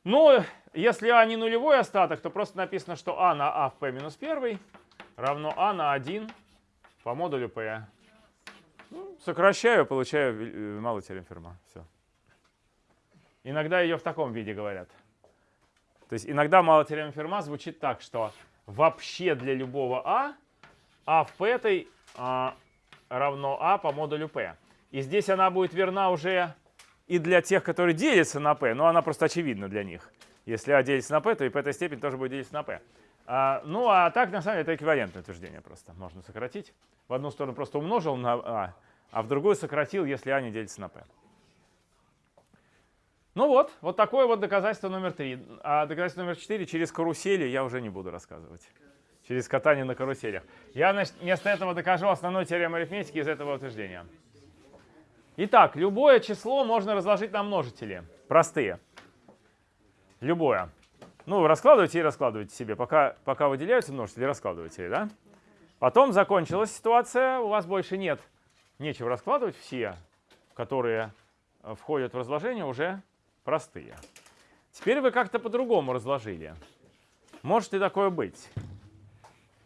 Но если а не нулевой остаток, то просто написано, что а на а в p минус 1 равно а на 1 по модулю p. Ну, сокращаю, получаю э, малую теорему Ферма. Все. Иногда ее в таком виде говорят. То есть иногда малая теорема Ферма звучит так, что вообще для любого а, а в p этой а, равно а по модулю p. И здесь она будет верна уже и для тех, которые делятся на p, но она просто очевидна для них. Если а делится на p, то и этой степень тоже будет делиться на p. А, ну а так, на самом деле, это эквивалентное утверждение просто. Можно сократить. В одну сторону просто умножил на а, а в другую сократил, если а не делится на p. Ну вот, вот такое вот доказательство номер три. А доказательство номер четыре через карусели я уже не буду рассказывать. Через катание на каруселях. Я значит, вместо этого докажу основную теорему арифметики из этого утверждения. Итак, любое число можно разложить на множители. Простые. Любое. Ну, раскладывайте и раскладывайте себе. Пока, пока выделяются множители, раскладывайте, да? Потом закончилась ситуация, у вас больше нет. Нечего раскладывать. Все, которые э, входят в разложение, уже простые. Теперь вы как-то по-другому разложили. Может и такое быть.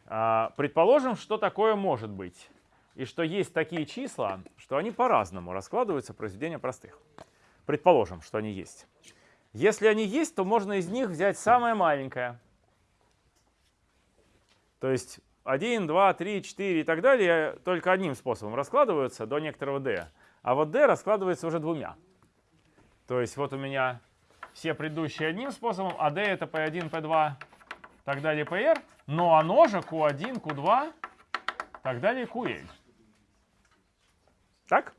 А, Предположим, что такое может быть. И что есть такие числа, что они по-разному раскладываются в произведения простых. Предположим, что они есть. Если они есть, то можно из них взять самое маленькое. То есть 1, 2, 3, 4 и так далее только одним способом раскладываются до некоторого d. А вот d раскладывается уже двумя. То есть вот у меня все предыдущие одним способом, а d это p1, p2, так далее, pr, но оно же q1, q2, так далее, ql. Так?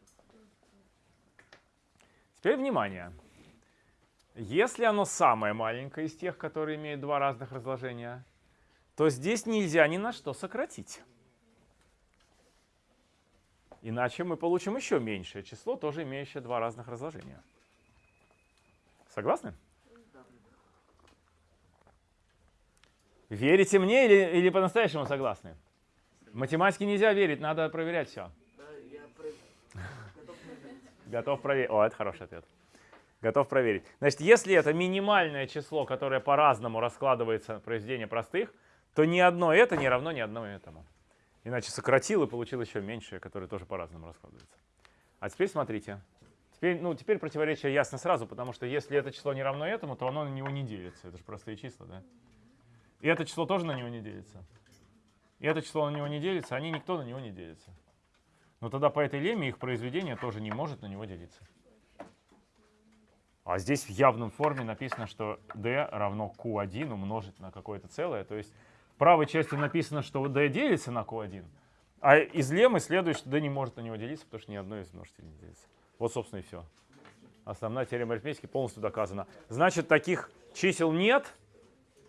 Теперь внимание. Если оно самое маленькое из тех, которые имеют два разных разложения, то здесь нельзя ни на что сократить. Иначе мы получим еще меньшее число, тоже имеющее два разных разложения. Согласны? Верите мне или, или по-настоящему согласны? Математике нельзя верить, надо проверять все. Готов проверить. О, это хороший ответ. Готов проверить. Значит, если это минимальное число, которое по-разному раскладывается произведение простых, то ни одно это не равно ни одному этому. Иначе сократил и получил еще меньшее, которое тоже по-разному раскладывается. А теперь смотрите. Теперь, ну, теперь противоречие ясно сразу, потому что если это число не равно этому, то оно на него не делится. Это же простые числа, да? И это число тоже на него не делится. И это число на него не делится, они никто на него не делится. Но тогда по этой лемме их произведение тоже не может на него делиться. А здесь в явном форме написано, что d равно q1 умножить на какое-то целое. То есть в правой части написано, что d делится на q1, а из леммы следует, что d не может на него делиться, потому что ни одно из множителей не делится. Вот, собственно, и все. Основная теорема арифметики полностью доказана. Значит, таких чисел нет,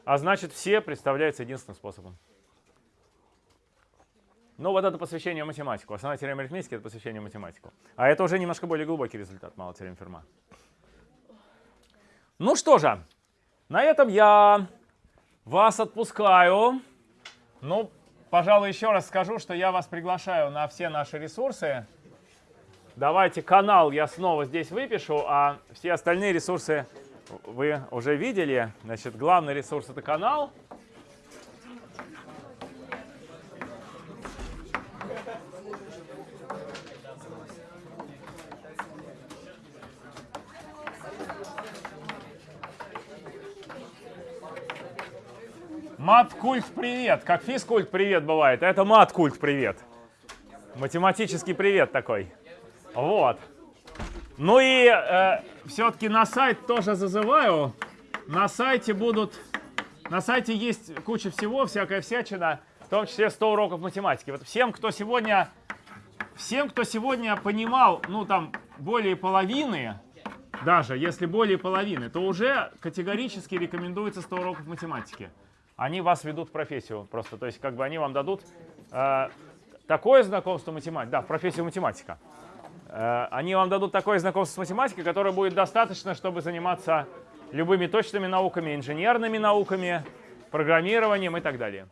а значит, все представляются единственным способом. Ну, вот это посвящение математику. Основная теорема арифметики — это посвящение математику. А это уже немножко более глубокий результат мало теорем Ферма. Ну что же, на этом я вас отпускаю. Ну, пожалуй, еще раз скажу, что я вас приглашаю на все наши ресурсы. Давайте канал я снова здесь выпишу, а все остальные ресурсы вы уже видели. Значит, главный ресурс — это канал. Мат-культ привет, как физкульт привет бывает, это мат-культ привет. Математический привет такой. Вот. Ну и э, все-таки на сайт тоже зазываю. На сайте будут, на сайте есть куча всего, всякая всячина, в том числе 100 уроков математики. Вот всем, кто сегодня, всем, кто сегодня понимал, ну там более половины, даже если более половины, то уже категорически рекомендуется 100 уроков математики. Они вас ведут в профессию просто, то есть как бы они вам дадут э, такое знакомство математики, да, в профессию математика. Э, они вам дадут такое знакомство с математикой, которое будет достаточно, чтобы заниматься любыми точными науками, инженерными науками, программированием и так далее.